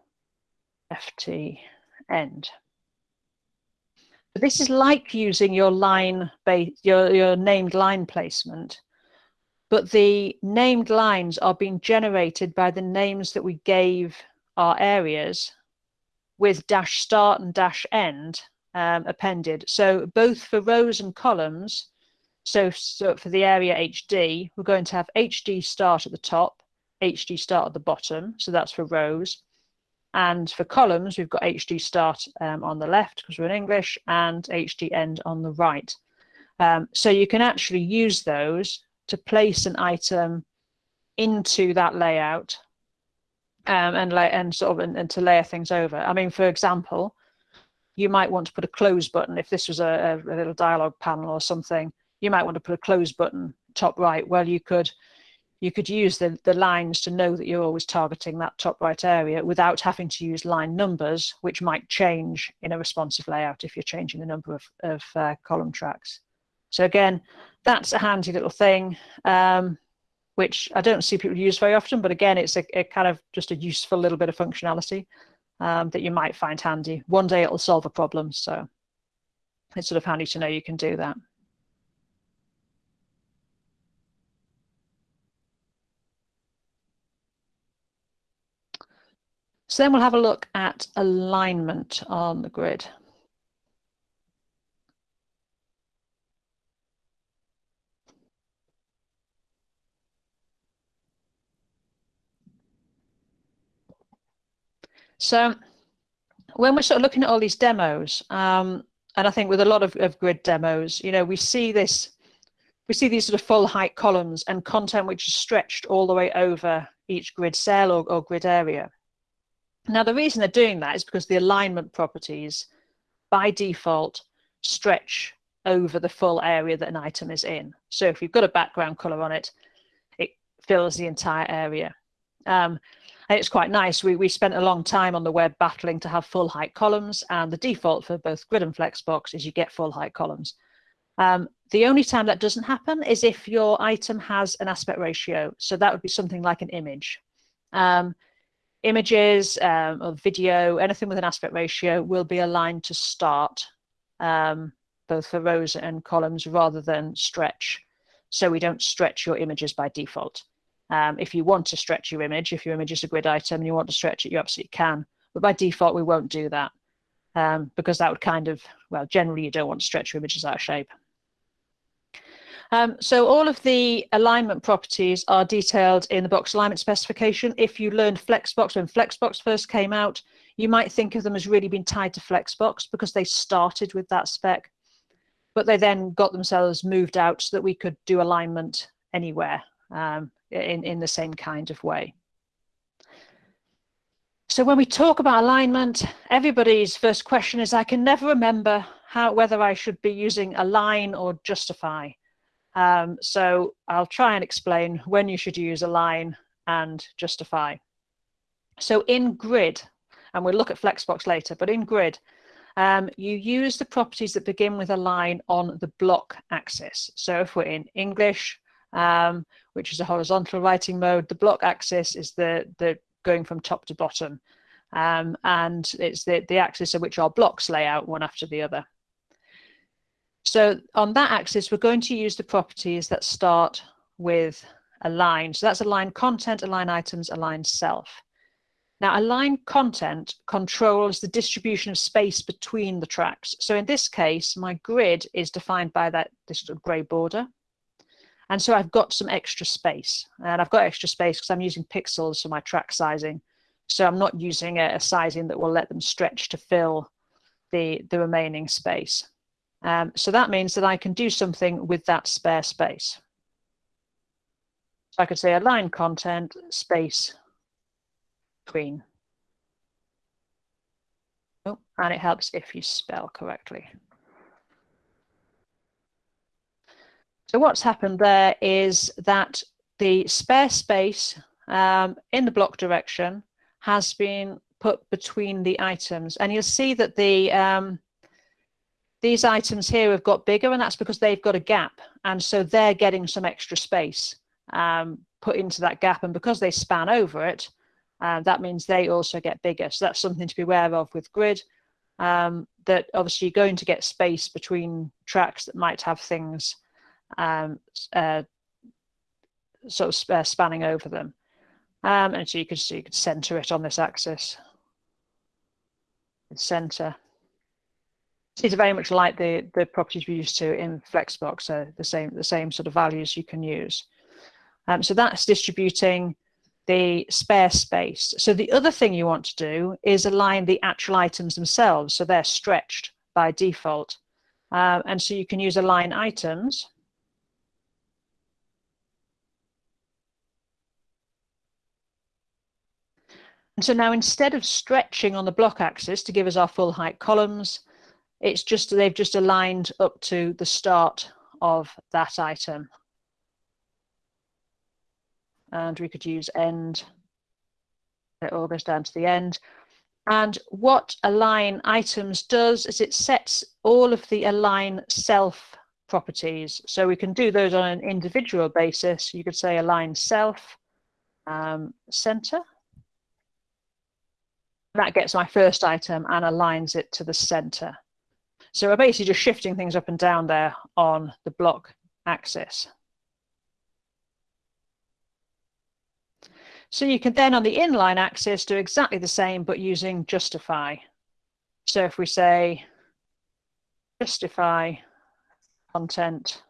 FT end. This is like using your line base, your, your named line placement, but the named lines are being generated by the names that we gave our areas with dash start and dash end um, appended. So both for rows and columns, so, so for the area HD, we're going to have HD start at the top, HD start at the bottom. So that's for rows. And for columns, we've got HD start um, on the left because we're in English and HD end on the right. Um, so you can actually use those to place an item into that layout um, and, lay, and sort of and, and, to layer things over. I mean, for example, you might want to put a close button if this was a, a, little dialog panel or something. You might want to put a close button top right. Well, you could you could use the, the lines to know that you're always targeting that top right area without having to use line numbers, which might change in a responsive layout if you're changing the number of, of uh, column tracks. So again, that's a handy little thing, um, which I don't see people use very often, but again, it's a, a kind of just a useful little bit of functionality um, that you might find handy. One day it'll solve a problem, so it's sort of handy to know you can do that. So then we'll have a look at alignment on the grid. So when we're sort of looking at all these demos, um, and I think with a lot of, of grid demos, you know, we see this, we see these sort of full height columns and content which is stretched all the way over each grid cell or, or grid area. Now, the reason they're doing that is because the alignment properties by default stretch over the full area that an item is in. So if you've got a background color on it, it fills the entire area. Um, and it's quite nice. We, we spent a long time on the web battling to have full height columns and the default for both grid and flexbox is you get full height columns. Um, the only time that doesn't happen is if your item has an aspect ratio. So that would be something like an image. Um, images um, or video, anything with an aspect ratio will be aligned to start, um, both for rows and columns rather than stretch. So we don't stretch your images by default. Um, if you want to stretch your image, if your image is a grid item and you want to stretch it, you absolutely can. But by default, we won't do that um, because that would kind of, well, generally you don't want to stretch your images out of shape. Um, so all of the alignment properties are detailed in the box alignment specification. If you learned Flexbox when Flexbox first came out, you might think of them as really being tied to Flexbox because they started with that spec, but they then got themselves moved out so that we could do alignment anywhere um, in, in the same kind of way. So when we talk about alignment, everybody's first question is, I can never remember how whether I should be using align or justify. Um, so I'll try and explain when you should use align and justify. So in grid, and we'll look at Flexbox later, but in grid, um, you use the properties that begin with align on the block axis. So if we're in English, um, which is a horizontal writing mode, the block axis is the, the going from top to bottom. Um, and it's the, the axis of which our blocks lay out one after the other. So on that axis, we're going to use the properties that start with align. So that's align content, align items, align self. Now, align content controls the distribution of space between the tracks. So in this case, my grid is defined by that this sort of gray border. And so I've got some extra space. And I've got extra space because I'm using pixels for my track sizing. So I'm not using a, a sizing that will let them stretch to fill the, the remaining space. Um, so that means that I can do something with that spare space. So I could say align content space between. Oh, and it helps if you spell correctly. So what's happened there is that the spare space um, in the block direction has been put between the items. And you'll see that the um, these items here have got bigger and that's because they've got a gap. And so they're getting some extra space um, put into that gap. And because they span over it, uh, that means they also get bigger. So that's something to be aware of with grid, um, that obviously you're going to get space between tracks that might have things um, uh, sort of uh, spanning over them. Um, and so you could, so you could center it on this axis. Center. These are very much like the, the properties we used to in Flexbox, so the same, the same sort of values you can use. Um, so that's distributing the spare space. So the other thing you want to do is align the actual items themselves, so they're stretched by default. Uh, and so you can use align items. So now instead of stretching on the block axis to give us our full height columns, it's just they've just aligned up to the start of that item. And we could use end. It all goes down to the end. And what align items does is it sets all of the align self properties. So we can do those on an individual basis. You could say align self um, center. That gets my first item and aligns it to the center. So we're basically just shifting things up and down there on the block axis. So you can then on the inline axis do exactly the same, but using justify. So if we say justify content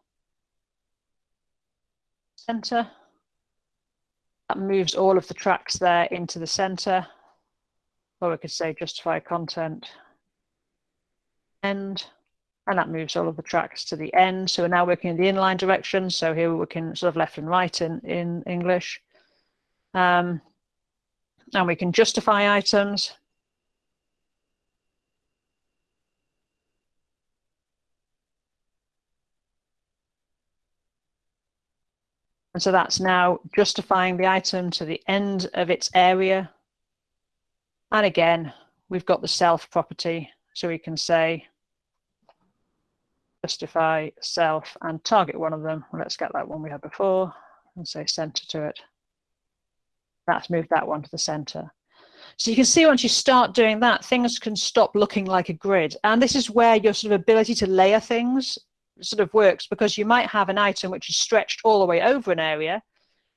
center, that moves all of the tracks there into the center. Or we could say justify content end, and that moves all of the tracks to the end. So we're now working in the inline direction. So here we're working sort of left and right in, in English. Um, and we can justify items. And so that's now justifying the item to the end of its area. And again, we've got the self property. So we can say justify self and target one of them. Let's get that one we had before and say center to it. That's moved that one to the center. So you can see once you start doing that, things can stop looking like a grid. And this is where your sort of ability to layer things sort of works because you might have an item which is stretched all the way over an area.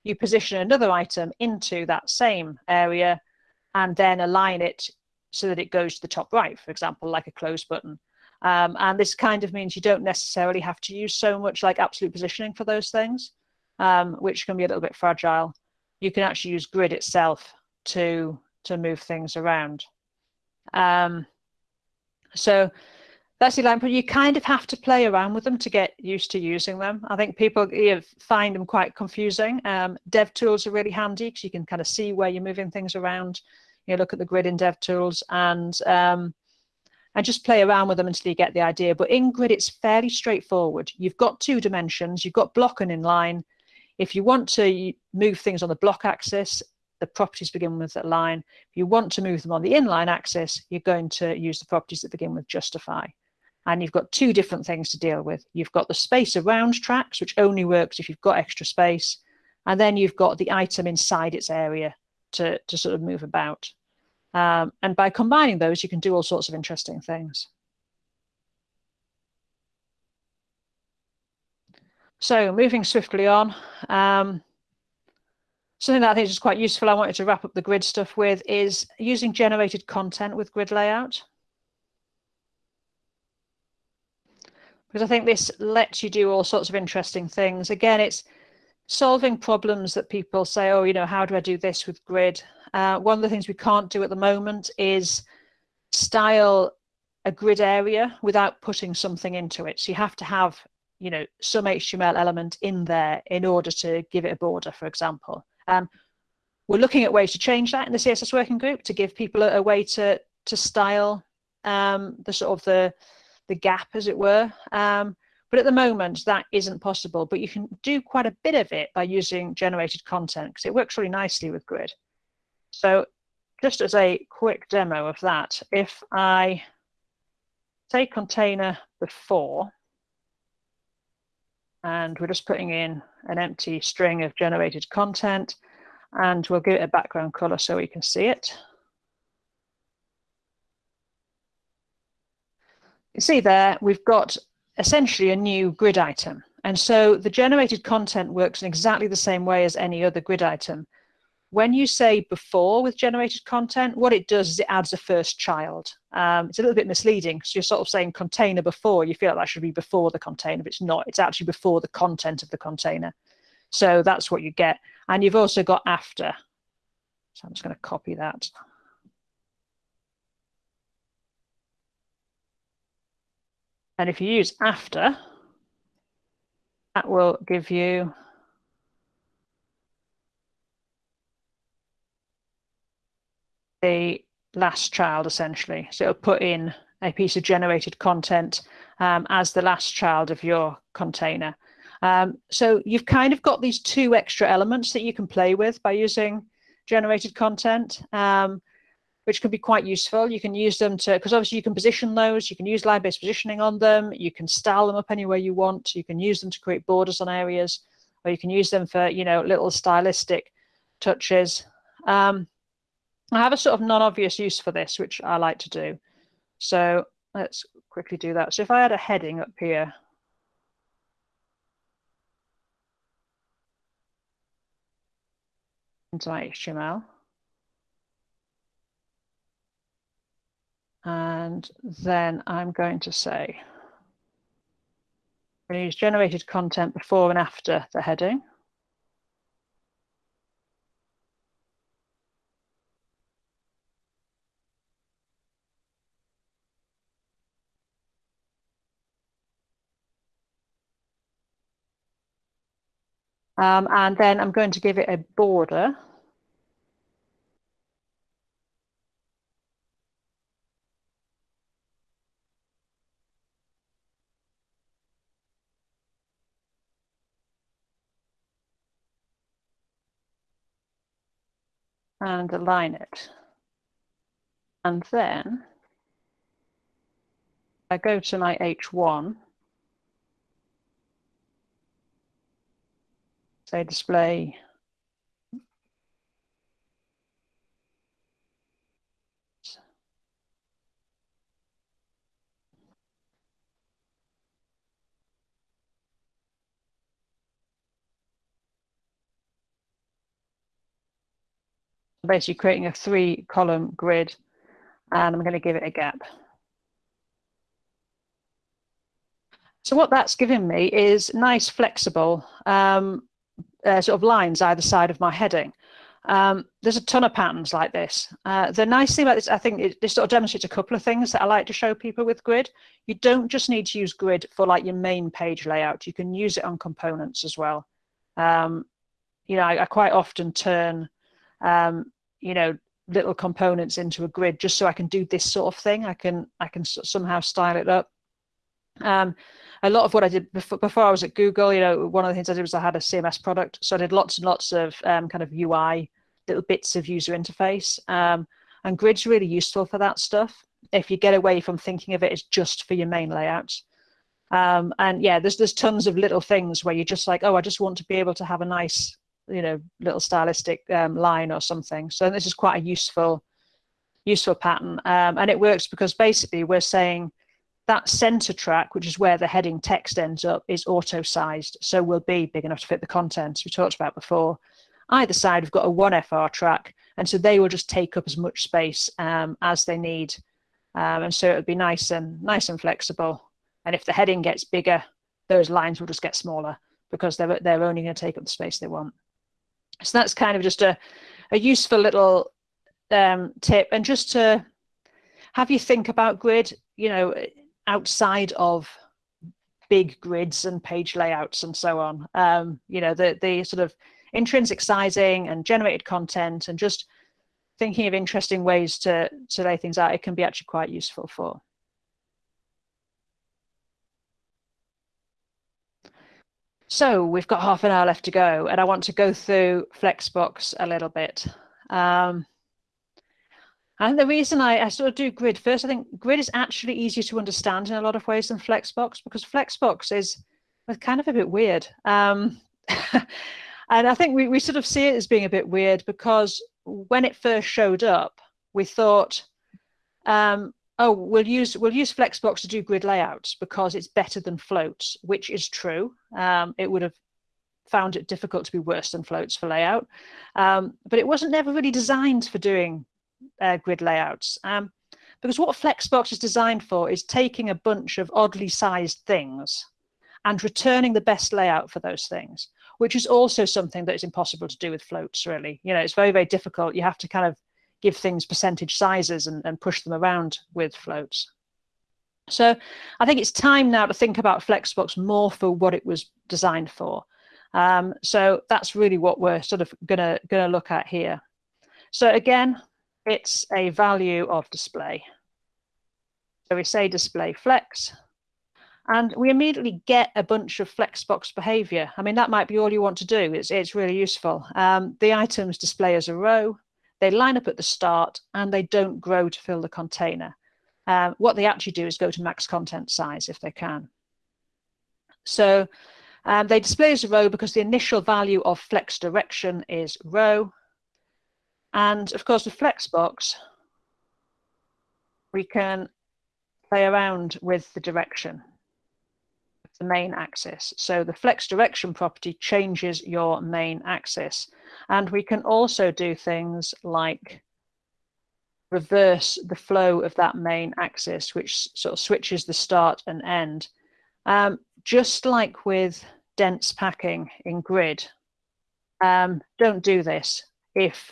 You position another item into that same area and then align it so that it goes to the top right, for example, like a close button. Um, and this kind of means you don't necessarily have to use so much like absolute positioning for those things, um, which can be a little bit fragile. You can actually use grid itself to, to move things around. Um, so that's the line, but you kind of have to play around with them to get used to using them. I think people you know, find them quite confusing. Um, dev tools are really handy because you can kind of see where you're moving things around. You look at the grid in dev tools and um, and just play around with them until you get the idea. But in grid, it's fairly straightforward. You've got two dimensions, you've got block and inline. If you want to move things on the block axis, the properties begin with that line. If you want to move them on the inline axis, you're going to use the properties that begin with justify. And you've got two different things to deal with. You've got the space around tracks, which only works if you've got extra space. And then you've got the item inside its area to, to sort of move about. Um, and by combining those, you can do all sorts of interesting things. So moving swiftly on, um, something that I think is quite useful, I wanted to wrap up the grid stuff with, is using generated content with grid layout. Because I think this lets you do all sorts of interesting things. Again, it's solving problems that people say, oh, you know, how do I do this with grid? Uh, one of the things we can't do at the moment is style a grid area without putting something into it. So you have to have, you know, some HTML element in there in order to give it a border, for example. Um, we're looking at ways to change that in the CSS working group to give people a, a way to to style um, the sort of the the gap, as it were. Um, but at the moment, that isn't possible. But you can do quite a bit of it by using generated content because it works really nicely with grid. So just as a quick demo of that, if I say container before, and we're just putting in an empty string of generated content, and we'll give it a background color so we can see it. You see there, we've got essentially a new grid item. And so the generated content works in exactly the same way as any other grid item when you say before with generated content, what it does is it adds a first child. Um, it's a little bit misleading because you're sort of saying container before, you feel like that should be before the container, but it's not. It's actually before the content of the container. So that's what you get. And you've also got after. So I'm just going to copy that. And if you use after, that will give you the last child essentially. So it'll put in a piece of generated content um, as the last child of your container. Um, so you've kind of got these two extra elements that you can play with by using generated content, um, which can be quite useful. You can use them to, because obviously you can position those, you can use line-based positioning on them, you can style them up anywhere you want, you can use them to create borders on areas, or you can use them for, you know, little stylistic touches. Um, I have a sort of non-obvious use for this, which I like to do. So let's quickly do that. So if I had a heading up here, into my HTML. And then I'm going to say, we use generated content before and after the heading. Um, and then I'm going to give it a border. And align it. And then I go to my H1 say display basically creating a three column grid and I'm going to give it a gap. So what that's given me is nice flexible um, uh, sort of lines either side of my heading. Um, there's a ton of patterns like this. Uh, the nice thing about this, I think it, this sort of demonstrates a couple of things that I like to show people with grid. You don't just need to use grid for like your main page layout. You can use it on components as well. Um, you know, I, I, quite often turn, um, you know, little components into a grid just so I can do this sort of thing. I can I can somehow style it up. Um, a lot of what I did before, before I was at Google, you know, one of the things I did was I had a CMS product. So I did lots and lots of um, kind of UI, little bits of user interface. Um, and Grid's really useful for that stuff. If you get away from thinking of it as just for your main layouts. Um, and yeah, there's there's tons of little things where you're just like, oh, I just want to be able to have a nice, you know, little stylistic um, line or something. So this is quite a useful, useful pattern. Um, and it works because basically we're saying, that center track, which is where the heading text ends up, is auto-sized, so will be big enough to fit the content we talked about before. Either side, we've got a 1FR track, and so they will just take up as much space um, as they need. Um, and so it'll be nice and nice and flexible. And if the heading gets bigger, those lines will just get smaller because they're, they're only going to take up the space they want. So that's kind of just a, a useful little um, tip. And just to have you think about grid, you know, outside of big grids and page layouts and so on. Um, you know, the, the sort of intrinsic sizing and generated content and just thinking of interesting ways to, to lay things out, it can be actually quite useful for. So we've got half an hour left to go and I want to go through Flexbox a little bit. Um, and the reason I, I sort of do grid first, I think grid is actually easier to understand in a lot of ways than Flexbox because Flexbox is kind of a bit weird. Um, [LAUGHS] and I think we, we sort of see it as being a bit weird because when it first showed up, we thought, um, oh, we'll use we'll use Flexbox to do grid layouts because it's better than floats, which is true. Um, it would have found it difficult to be worse than floats for layout, um, but it wasn't never really designed for doing uh, grid layouts. Um, because what Flexbox is designed for is taking a bunch of oddly sized things and returning the best layout for those things, which is also something that is impossible to do with floats, really. You know, it's very, very difficult. You have to kind of give things percentage sizes and, and push them around with floats. So I think it's time now to think about Flexbox more for what it was designed for. Um, so that's really what we're sort of gonna gonna look at here. So again, it's a value of display. So we say display flex, and we immediately get a bunch of flexbox behavior. I mean, that might be all you want to do. It's, it's really useful. Um, the items display as a row, they line up at the start, and they don't grow to fill the container. Um, what they actually do is go to max content size if they can. So um, they display as a row because the initial value of flex direction is row. And of course, with Flexbox, we can play around with the direction, the main axis. So the flex direction property changes your main axis. And we can also do things like reverse the flow of that main axis, which sort of switches the start and end. Um, just like with dense packing in grid, um, don't do this if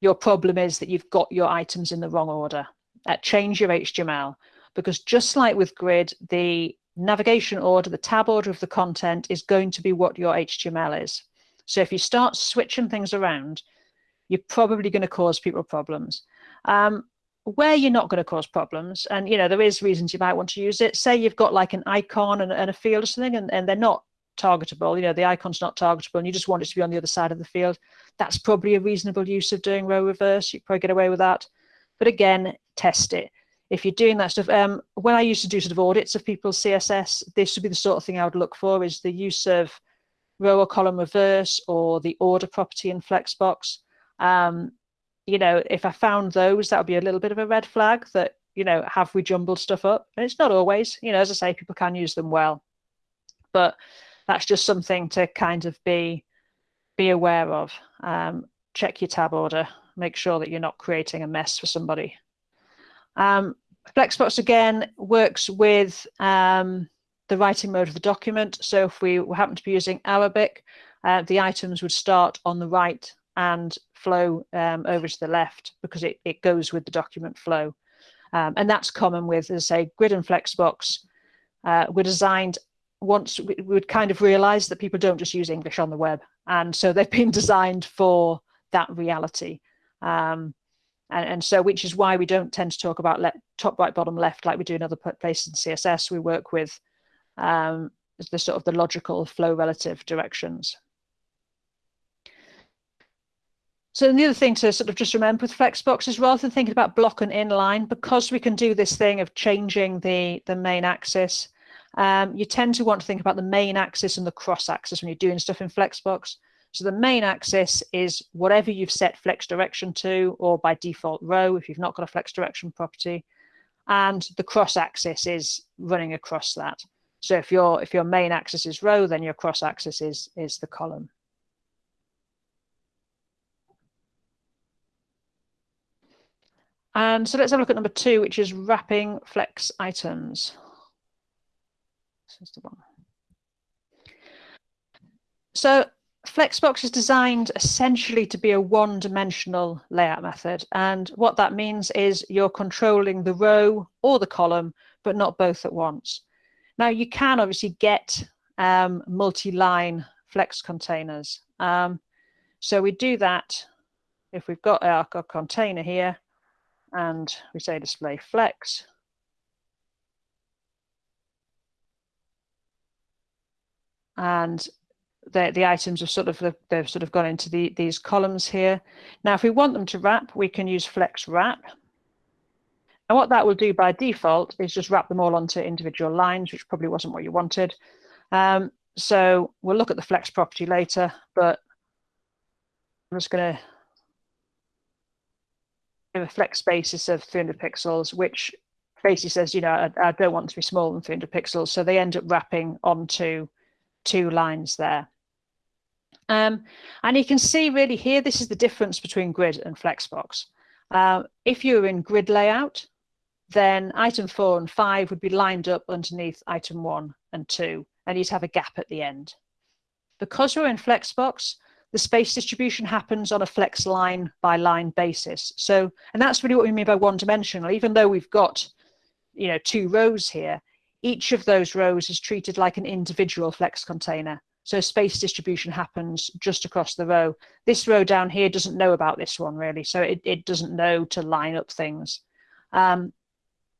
your problem is that you've got your items in the wrong order. Uh, change your HTML because just like with grid, the navigation order, the tab order of the content is going to be what your HTML is. So if you start switching things around, you're probably going to cause people problems. Um, where you're not going to cause problems, and you know there is reasons you might want to use it. Say you've got like an icon and, and a field or something, and, and they're not targetable. You know the icon's not targetable, and you just want it to be on the other side of the field. That's probably a reasonable use of doing row reverse. You probably get away with that. But again, test it if you're doing that stuff, um, when I used to do sort of audits of people's CSS, this would be the sort of thing I would look for is the use of row or column reverse or the order property in Flexbox. Um, you know, if I found those, that would be a little bit of a red flag that, you know, have we jumbled stuff up? And it's not always, you know, as I say, people can use them well. But that's just something to kind of be be aware of. Um, check your tab order, make sure that you're not creating a mess for somebody. Um, Flexbox again works with um, the writing mode of the document. So if we happen to be using Arabic, uh, the items would start on the right and flow um, over to the left because it, it goes with the document flow. Um, and that's common with, as I say, Grid and Flexbox uh, were designed once we would kind of realize that people don't just use English on the web. And so they've [LAUGHS] been designed for that reality. Um, and, and so which is why we don't tend to talk about top right bottom left like we do in other places in css we work with um, the sort of the logical flow relative directions. So the other thing to sort of just remember with flexbox is rather than thinking about block and inline because we can do this thing of changing the the main axis um, you tend to want to think about the main axis and the cross axis when you're doing stuff in flexbox so the main axis is whatever you've set flex direction to, or by default row if you've not got a flex direction property. And the cross axis is running across that. So if your if your main axis is row, then your cross axis is is the column. And so let's have a look at number two, which is wrapping flex items. This is the one. So Flexbox is designed essentially to be a one-dimensional layout method. And what that means is you're controlling the row or the column, but not both at once. Now you can obviously get um, multi-line flex containers. Um, so we do that if we've got our, our container here and we say display flex. And the, the items have sort of they've sort of gone into the, these columns here. Now, if we want them to wrap, we can use flex wrap. And what that will do by default is just wrap them all onto individual lines, which probably wasn't what you wanted. Um, so we'll look at the flex property later, but I'm just going to give a flex basis of 300 pixels, which basically says, you know, I, I don't want to be smaller than 300 pixels. So they end up wrapping onto two lines there. Um, and you can see really here, this is the difference between grid and Flexbox. Uh, if you're in grid layout, then item four and five would be lined up underneath item one and two, and you'd have a gap at the end. Because we're in Flexbox, the space distribution happens on a flex line by line basis. So, and that's really what we mean by one dimensional, even though we've got, you know, two rows here, each of those rows is treated like an individual flex container So space distribution happens just across the row. This row down here doesn't know about this one really, so it, it doesn't know to line up things. Um,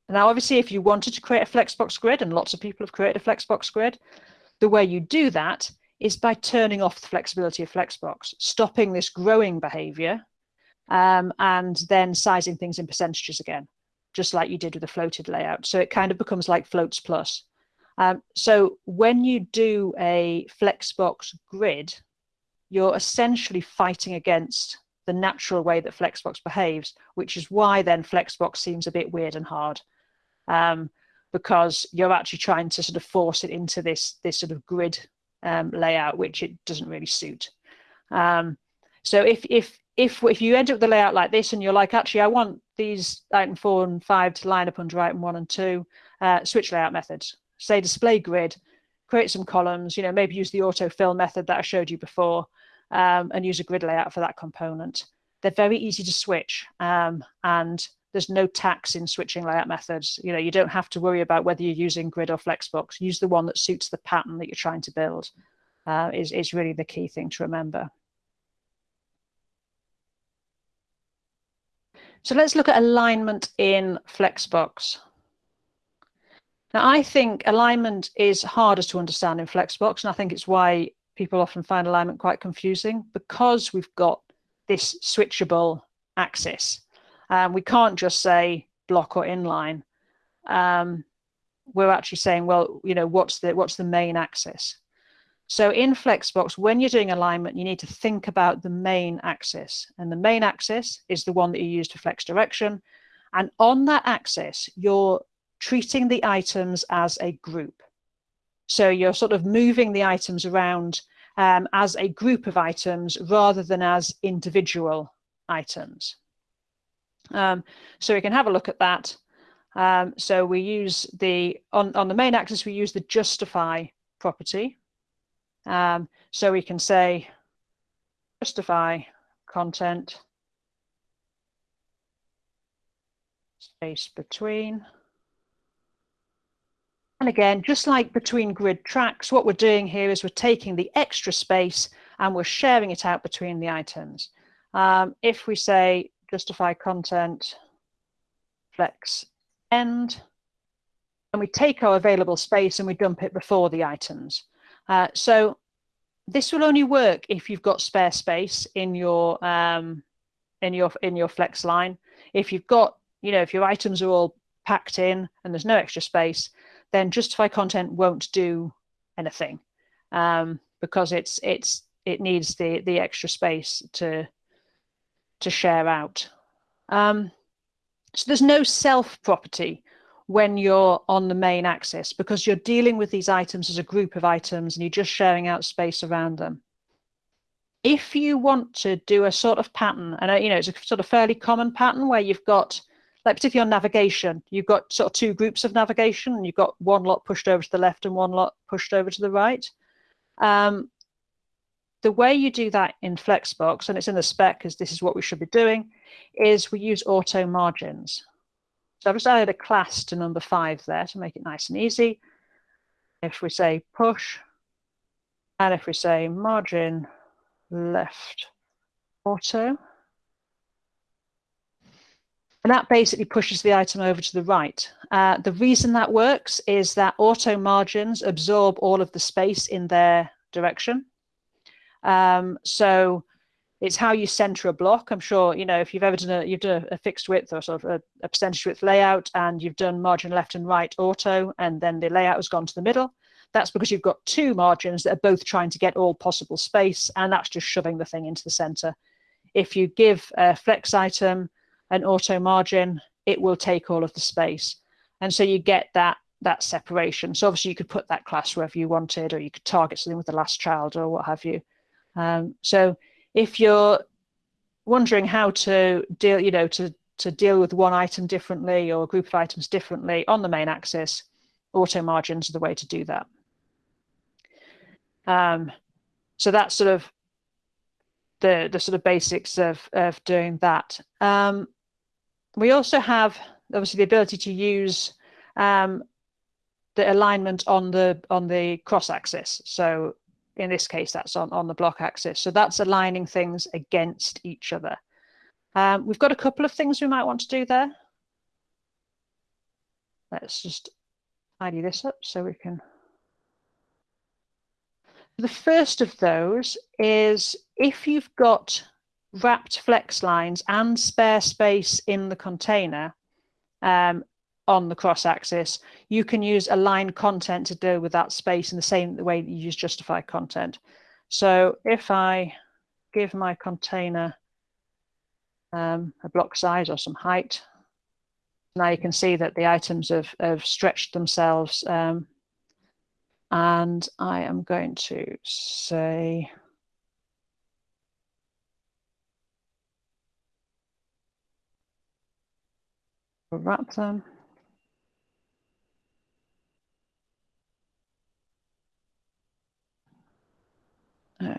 now, obviously, if you wanted to create a Flexbox grid, and lots of people have created a Flexbox grid, the way you do that is by turning off the flexibility of Flexbox, stopping this growing behavior, um, and then sizing things in percentages again, just like you did with the floated layout. So it kind of becomes like floats plus. Um, so when you do a Flexbox grid, you're essentially fighting against the natural way that Flexbox behaves, which is why then Flexbox seems a bit weird and hard, um, because you're actually trying to sort of force it into this this sort of grid um, layout, which it doesn't really suit. Um, so if if if if you end up with the layout like this and you're like, actually, I want these item four and five to line up under item one and two, uh, switch layout methods say display grid, create some columns, you know, maybe use the autofill method that I showed you before um, and use a grid layout for that component. They're very easy to switch um, and there's no tax in switching layout methods. You know, you don't have to worry about whether you're using grid or flexbox. Use the one that suits the pattern that you're trying to build uh, is, is really the key thing to remember. So let's look at alignment in Flexbox. Now, I think alignment is harder to understand in Flexbox, and I think it's why people often find alignment quite confusing because we've got this switchable axis. Um, we can't just say block or inline. Um, we're actually saying, well, you know, what's the what's the main axis? So in Flexbox, when you're doing alignment, you need to think about the main axis. And the main axis is the one that you use to flex direction. And on that axis, you're treating the items as a group. So you're sort of moving the items around um, as a group of items rather than as individual items. Um, so we can have a look at that. Um, so we use the, on, on the main axis, we use the justify property. Um, so we can say justify content space between and again, just like between grid tracks, what we're doing here is we're taking the extra space and we're sharing it out between the items. Um, if we say justify content, flex end, and we take our available space and we dump it before the items. Uh, so this will only work if you've got spare space in your um, in your in your flex line. If you've got, you know, if your items are all packed in and there's no extra space, then justify content won't do anything um, because it's it's it needs the the extra space to to share out. Um, so there's no self property when you're on the main axis because you're dealing with these items as a group of items and you're just sharing out space around them. If you want to do a sort of pattern, and you know it's a sort of fairly common pattern where you've got like particularly on navigation, you've got sort of two groups of navigation and you've got one lot pushed over to the left and one lot pushed over to the right. Um, the way you do that in Flexbox, and it's in the spec because this is what we should be doing, is we use auto margins. So I've just added a class to number five there to make it nice and easy. If we say push, and if we say margin left auto, and that basically pushes the item over to the right. Uh, the reason that works is that auto margins absorb all of the space in their direction. Um, so it's how you center a block. I'm sure, you know, if you've ever done a, you've done a, fixed width or sort of a, a percentage width layout and you've done margin left and right auto, and then the layout has gone to the middle, that's because you've got two margins that are both trying to get all possible space, and that's just shoving the thing into the center. If you give a flex item an auto margin, it will take all of the space. And so you get that that separation. So obviously you could put that class wherever you wanted, or you could target something with the last child or what have you. Um, so if you're wondering how to deal, you know, to, to deal with one item differently or a group of items differently on the main axis, auto margins are the way to do that. Um, so that's sort of the, the sort of basics of, of doing that. Um, we also have obviously the ability to use um, the alignment on the on the cross axis. So in this case, that's on, on the block axis. So that's aligning things against each other. Um, we've got a couple of things we might want to do there. Let's just tidy this up so we can. The first of those is if you've got wrapped flex lines and spare space in the container um, on the cross axis, you can use align content to deal with that space in the same way that you use justify content. So if I give my container um, a block size or some height, now you can see that the items have, have stretched themselves. Um, and I am going to say, wrap them. Uh,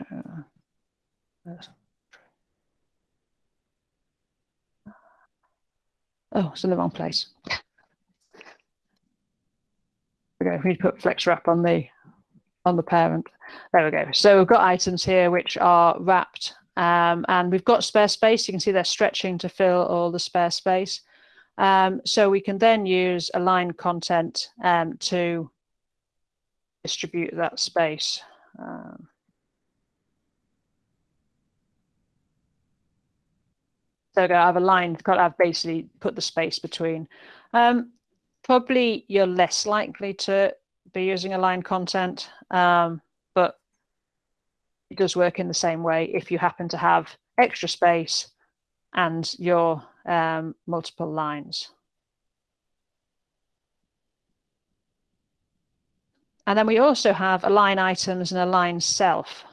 oh, it's in the wrong place. okay, we need to put flex wrap on the on the parent. There we go. So we've got items here which are wrapped um, and we've got spare space. You can see they're stretching to fill all the spare space. Um, so we can then use align content um, to distribute that space. Um, so I've aligned, I've basically put the space between. Um, probably you're less likely to be using align content, um, but it does work in the same way if you happen to have extra space and your um, multiple lines. And then we also have align items and align self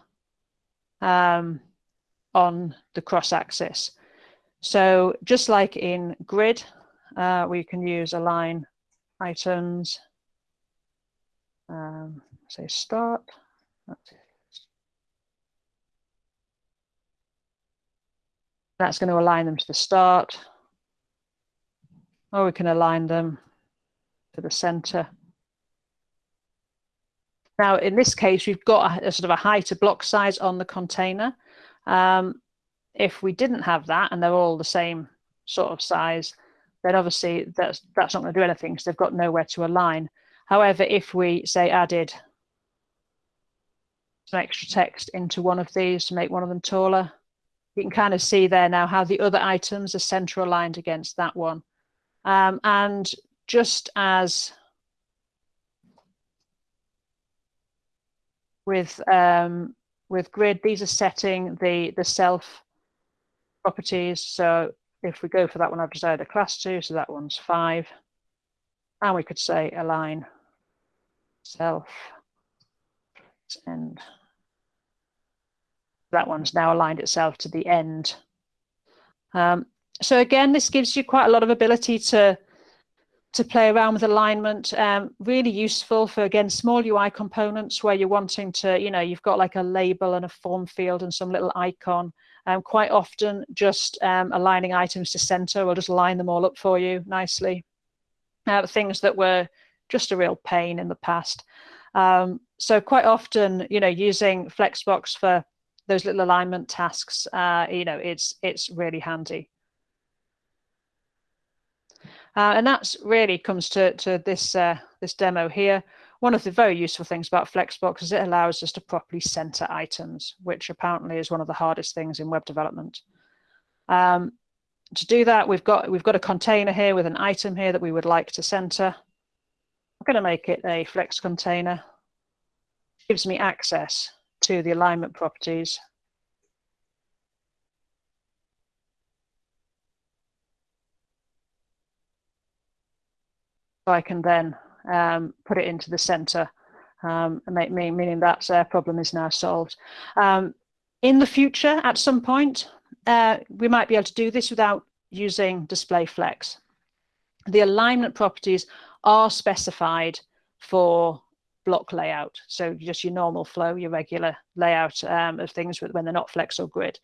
um, on the cross axis. So just like in grid, uh, we can use align items, um, say start. That's going to align them to the start. Or we can align them to the center. Now, in this case, we've got a, a sort of a height to block size on the container. Um, if we didn't have that and they're all the same sort of size, then obviously that's, that's not going to do anything because they've got nowhere to align. However, if we say added some extra text into one of these to make one of them taller, you can kind of see there now how the other items are center aligned against that one. Um, and just as with um, with grid, these are setting the the self properties. So if we go for that one, I've decided a class two, so that one's five. And we could say align self and that one's now aligned itself to the end. Um, so again, this gives you quite a lot of ability to to play around with alignment. Um, really useful for again small UI components where you're wanting to, you know, you've got like a label and a form field and some little icon. Um, quite often, just um, aligning items to center will just line them all up for you nicely. Uh, things that were just a real pain in the past. Um, so quite often, you know, using Flexbox for those little alignment tasks, uh, you know, it's it's really handy. Uh, and that's really comes to, to this, uh, this demo here. One of the very useful things about Flexbox is it allows us to properly center items, which apparently is one of the hardest things in web development. Um, to do that, we've got, we've got a container here with an item here that we would like to center. I'm going to make it a flex container. Gives me access to the alignment properties. So I can then um, put it into the center, um, meaning that uh, problem is now solved. Um, in the future, at some point, uh, we might be able to do this without using display flex. The alignment properties are specified for block layout. So just your normal flow, your regular layout um, of things when they're not flex or grid.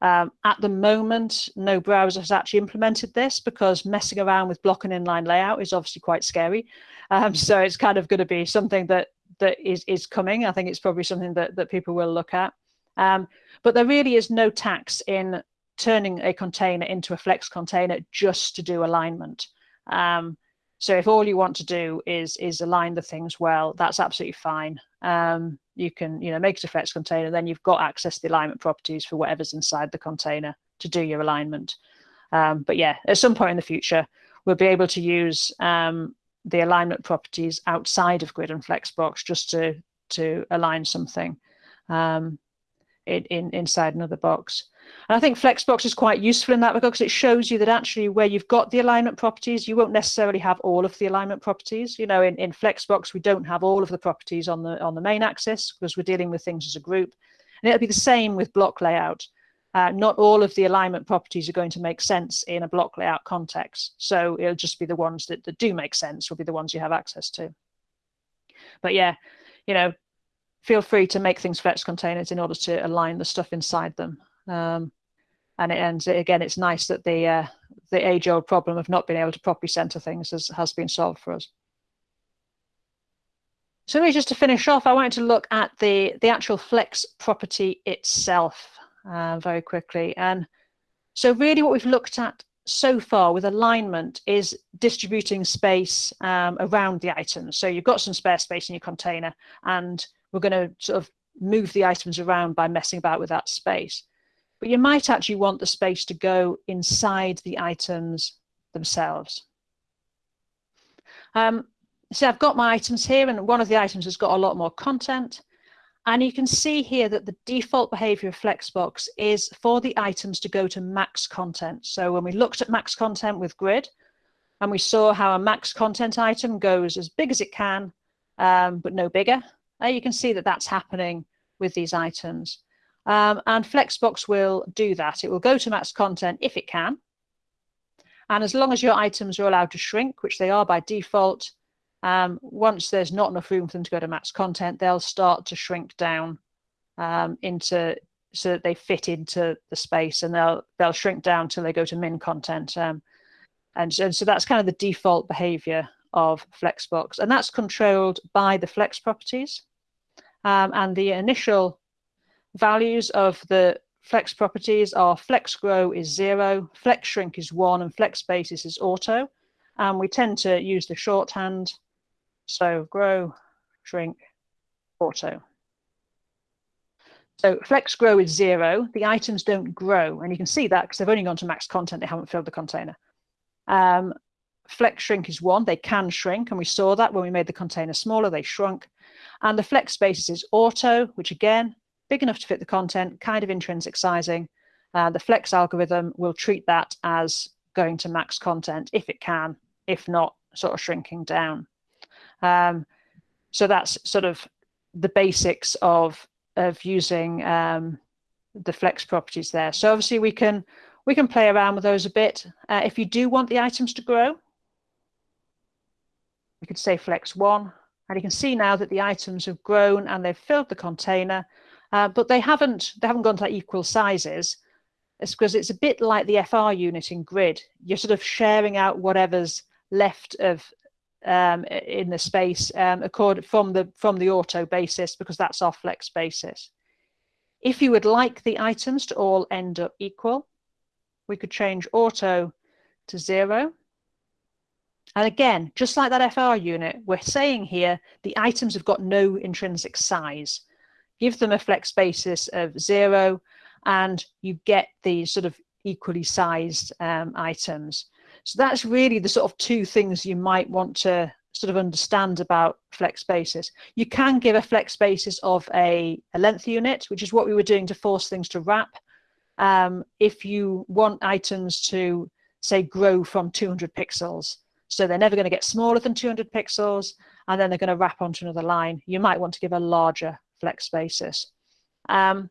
Um, at the moment, no browser has actually implemented this because messing around with block and inline layout is obviously quite scary. Um, so it's kind of going to be something that that is is coming. I think it's probably something that that people will look at. Um, but there really is no tax in turning a container into a flex container just to do alignment. So if all you want to do is is align the things well, that's absolutely fine. Um, you can you know make it a flex container, then you've got access to the alignment properties for whatever's inside the container to do your alignment. Um, but yeah, at some point in the future, we'll be able to use um, the alignment properties outside of Grid and Flexbox just to to align something um, in, in inside another box. And I think Flexbox is quite useful in that regard because it shows you that actually where you've got the alignment properties, you won't necessarily have all of the alignment properties. You know, in, in Flexbox, we don't have all of the properties on the on the main axis because we're dealing with things as a group. And it'll be the same with block layout. Uh, not all of the alignment properties are going to make sense in a block layout context. So it'll just be the ones that, that do make sense will be the ones you have access to. But yeah, you know, feel free to make things flex containers in order to align the stuff inside them. Um, and it ends again, it's nice that the uh, the age old problem of not being able to properly center things has, has been solved for us. So just to finish off, I wanted to look at the, the actual flex property itself uh, very quickly. And so really what we've looked at so far with alignment is distributing space um, around the items. So you've got some spare space in your container and we're going to sort of move the items around by messing about with that space. But you might actually want the space to go inside the items themselves. Um, so I've got my items here and one of the items has got a lot more content. And you can see here that the default behavior of Flexbox is for the items to go to max content. So when we looked at max content with grid, and we saw how a max content item goes as big as it can, um, but no bigger, uh, you can see that that's happening with these items. Um, and Flexbox will do that. It will go to max content if it can. And as long as your items are allowed to shrink, which they are by default, um, once there's not enough room for them to go to max content, they'll start to shrink down um, into so that they fit into the space, and they'll they'll shrink down till they go to min content. Um, and so, so that's kind of the default behavior of Flexbox, and that's controlled by the Flex properties. Um, and the initial values of the Flex properties are Flex Grow is zero, Flex Shrink is one, and Flex Basis is auto. And we tend to use the shorthand so grow, shrink, auto. So flex grow is zero. The items don't grow. And you can see that because they've only gone to max content. They haven't filled the container. Um, flex shrink is one. They can shrink. And we saw that when we made the container smaller, they shrunk. And the flex basis is auto, which again, big enough to fit the content, kind of intrinsic sizing. Uh, the flex algorithm will treat that as going to max content if it can, if not, sort of shrinking down. Um, so that's sort of the basics of of using um, the flex properties there. So obviously we can we can play around with those a bit. Uh, if you do want the items to grow, we could say flex one, and you can see now that the items have grown and they've filled the container, uh, but they haven't they haven't gone to like equal sizes. It's because it's a bit like the FR unit in grid. You're sort of sharing out whatever's left of um, in the space um, according from the from the auto basis because that's our flex basis. If you would like the items to all end up equal, we could change auto to zero. And again, just like that FR unit, we're saying here the items have got no intrinsic size. Give them a flex basis of zero and you get these sort of equally sized um, items. So that's really the sort of two things you might want to sort of understand about flex basis. You can give a flex basis of a, a length unit, which is what we were doing to force things to wrap. Um, if you want items to say grow from 200 pixels, so they're never going to get smaller than 200 pixels, and then they're going to wrap onto another line, you might want to give a larger flex basis. Um,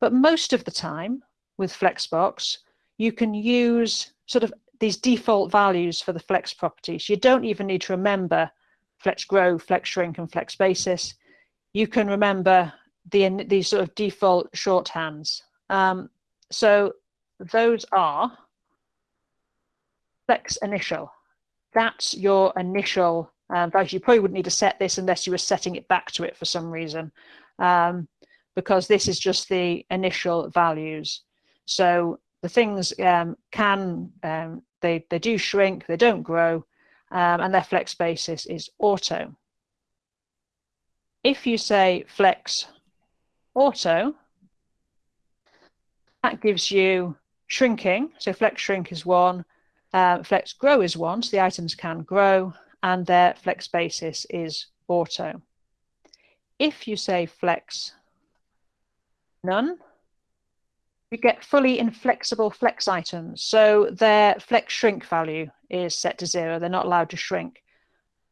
but most of the time with Flexbox, you can use sort of these default values for the flex properties. You don't even need to remember flex grow, flex shrink, and flex basis. You can remember the these sort of default shorthands. Um, so those are flex initial. That's your initial Um, fact, you probably wouldn't need to set this unless you were setting it back to it for some reason, um, because this is just the initial values. So the things um, can, um, they, they do shrink, they don't grow, um, and their flex basis is auto. If you say flex auto, that gives you shrinking. So flex shrink is one, uh, flex grow is one, so the items can grow, and their flex basis is auto. If you say flex none, you get fully inflexible flex items. So their flex shrink value is set to zero. They're not allowed to shrink.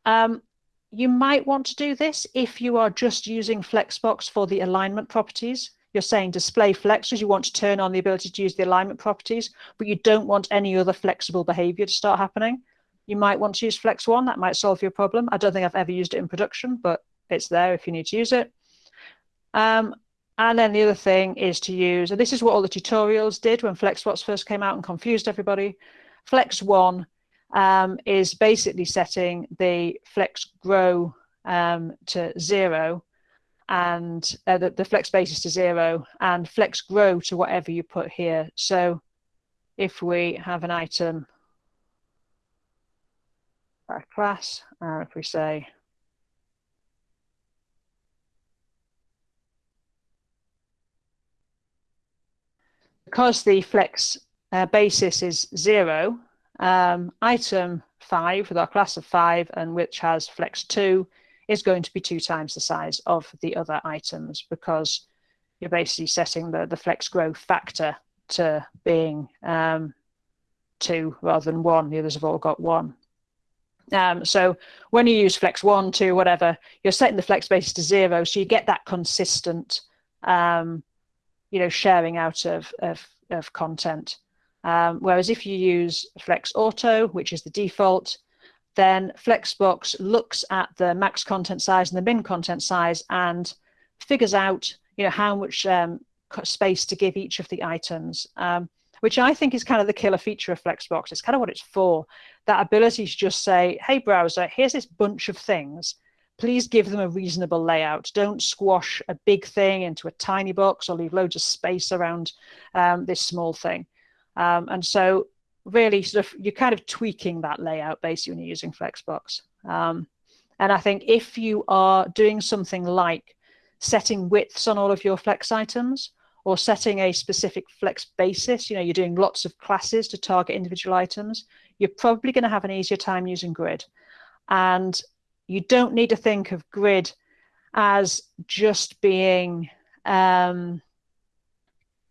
Um, you might want to do this if you are just using Flexbox for the alignment properties. You're saying display flex because you want to turn on the ability to use the alignment properties, but you don't want any other flexible behavior to start happening. You might want to use Flex One. That might solve your problem. I don't think I've ever used it in production, but it's there if you need to use it. Um, and then the other thing is to use, and this is what all the tutorials did when FlexBox first came out and confused everybody. Flex One um, is basically setting the flex grow um, to zero and uh, the, the flex basis to zero and flex grow to whatever you put here. So if we have an item our class, and if we say because the flex uh, basis is zero, um, item five with our class of five and which has flex two is going to be two times the size of the other items because you're basically setting the, the flex growth factor to being um, two rather than one. The others have all got one. Um, so when you use flex one, two, whatever, you're setting the flex basis to zero, so you get that consistent, um, you know, sharing out of of, of content. Um, whereas if you use Flex Auto, which is the default, then Flexbox looks at the max content size and the min content size and figures out, you know, how much um, space to give each of the items, um, which I think is kind of the killer feature of Flexbox. It's kind of what it's for. That ability to just say, hey, browser, here's this bunch of things. Please give them a reasonable layout. Don't squash a big thing into a tiny box or leave loads of space around um, this small thing. Um, and so really sort of you're kind of tweaking that layout basically when you're using Flexbox. Um, and I think if you are doing something like setting widths on all of your flex items or setting a specific flex basis, you know, you're doing lots of classes to target individual items, you're probably going to have an easier time using grid. And you don't need to think of grid as just being um,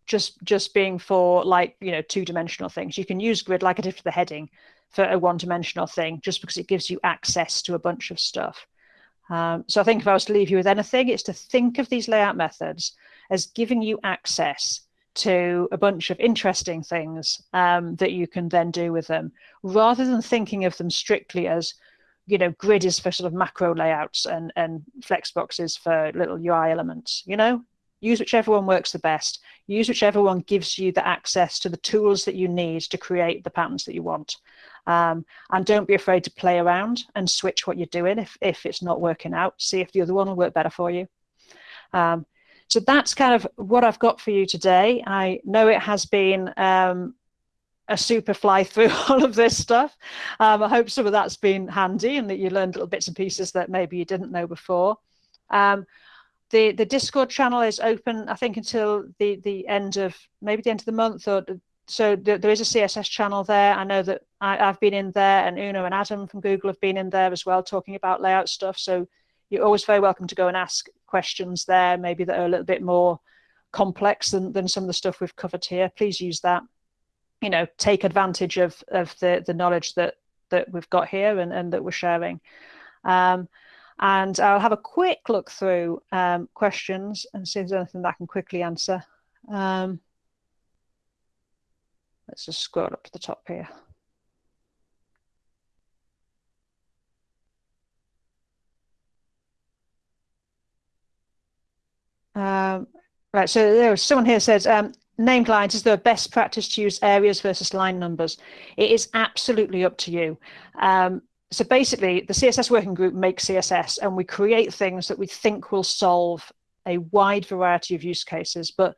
just just being for like you know two dimensional things. You can use grid like I did for the heading for a one dimensional thing just because it gives you access to a bunch of stuff. Um, so I think if I was to leave you with anything it's to think of these layout methods as giving you access to a bunch of interesting things um, that you can then do with them rather than thinking of them strictly as you know grid is for sort of macro layouts and and flex boxes for little ui elements you know? Use whichever one works the best. Use whichever one gives you the access to the tools that you need to create the patterns that you want. Um, and don't be afraid to play around and switch what you're doing if, if it's not working out. See if the other one will work better for you. Um, so that's kind of what I've got for you today I know it has been um, a super fly through [LAUGHS] all of this stuff. Um, I hope some of that's been handy and that you learned little bits and pieces that maybe you didn't know before. Um, the the Discord channel is open, I think, until the the end of maybe the end of the month, or so there is a CSS channel there. I know that I, have been in there, and Una and Adam from Google have been in there as well, talking about layout stuff. So you're always very welcome to go and ask questions there, maybe that are a little bit more complex than than some of the stuff we've covered here. Please use that. You know, take advantage of of the the knowledge that that we've got here and and that we're sharing. Um, and I'll have a quick look through um, questions and see if there's anything that I can quickly answer. Um, let's just scroll up to the top here. Um, right, so there was someone here says, um, named lines, is there a best practice to use areas versus line numbers? It is absolutely up to you. Um, so basically, the CSS working group makes CSS, and we create things that we think will solve a wide variety of use cases. But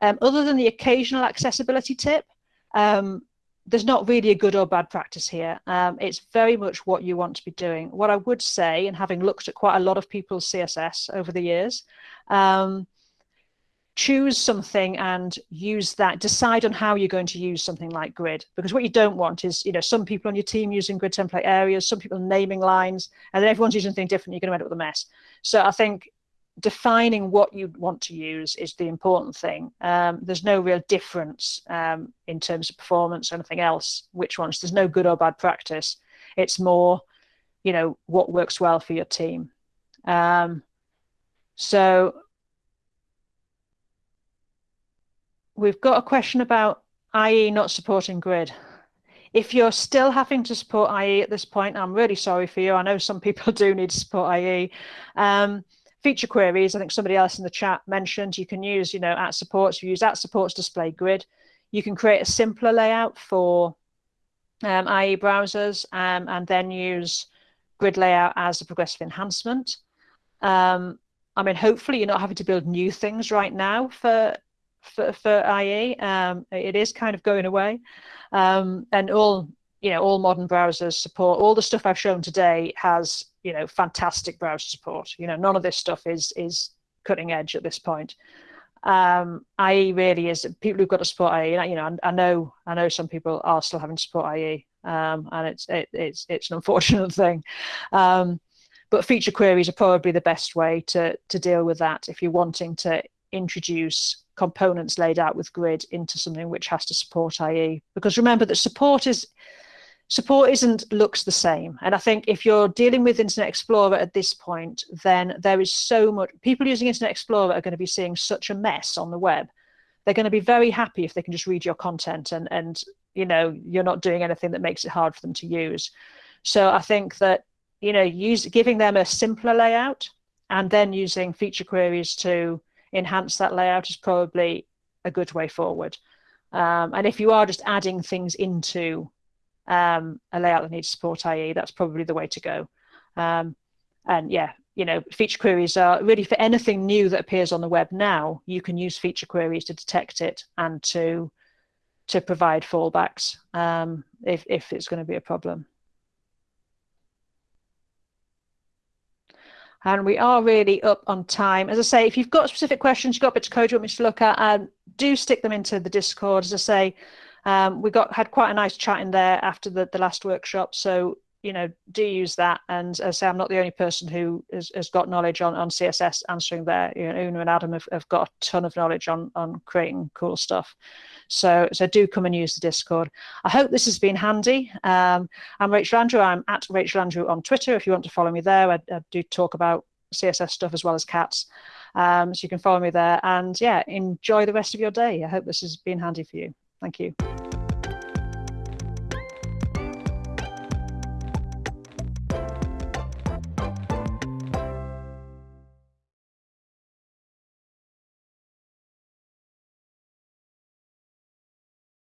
um, other than the occasional accessibility tip, um, there's not really a good or bad practice here. Um, it's very much what you want to be doing. What I would say, and having looked at quite a lot of people's CSS over the years, um, choose something and use that decide on how you're going to use something like grid because what you don't want is you know some people on your team using grid template areas some people naming lines and then everyone's using something different you're going to end up with a mess so i think defining what you want to use is the important thing um, there's no real difference um, in terms of performance or anything else which ones there's no good or bad practice it's more you know what works well for your team um, so we've got a question about IE not supporting grid. If you're still having to support IE at this point, I'm really sorry for you. I know some people [LAUGHS] do need to support IE. Feature queries, I think somebody else in the chat mentioned, you can use, you know, at supports, you use at supports display grid. You can create a simpler layout for um, IE browsers um, and then use grid layout as a progressive enhancement. Um, I mean, hopefully you're not having to build new things right now for for, for IE. Um, it is kind of going away. Um, and all, you know, all modern browsers support, all the stuff I've shown today has, you know, fantastic browser support. You know, none of this stuff is, is cutting edge at this point. Um, IE really is people who've got to support IE. You know, I, know, I know some people are still having to support IE, um, and it's it, it's it's an unfortunate [LAUGHS] thing. Um, but feature queries are probably the best way to to deal with that if you're wanting to introduce components laid out with grid into something which has to support IE. Because remember that support is support isn't looks the same. And I think if you're dealing with Internet Explorer at this point, then there is so much people using Internet Explorer are going to be seeing such a mess on the web. They're going to be very happy if they can just read your content and and you know you're not doing anything that makes it hard for them to use. So I think that you know use giving them a simpler layout and then using feature queries to enhance that layout is probably a good way forward. Um, and if you are just adding things into um, a layout that needs support IE, that's probably the way to go. Um, and yeah, you know, feature queries are really for anything new that appears on the web now, you can use feature queries to detect it and to to provide fallbacks um, if, if it's going to be a problem. and we are really up on time. As I say, if you've got specific questions, you've got bits of code you want me to look at, um, do stick them into the Discord. As I say, um, we got had quite a nice chat in there after the, the last workshop. So, you know, do use that. And as I say, I'm not the only person who has, has got knowledge on, on CSS answering there. You know, Una and Adam have, have got a ton of knowledge on, on creating cool stuff. So, so do come and use the Discord. I hope this has been handy. Um, I'm Rachel Andrew. I'm at Rachel Andrew on Twitter. If you want to follow me there, I, I do talk about CSS stuff as well as cats. Um, so you can follow me there. And yeah, enjoy the rest of your day. I hope this has been handy for you. Thank you.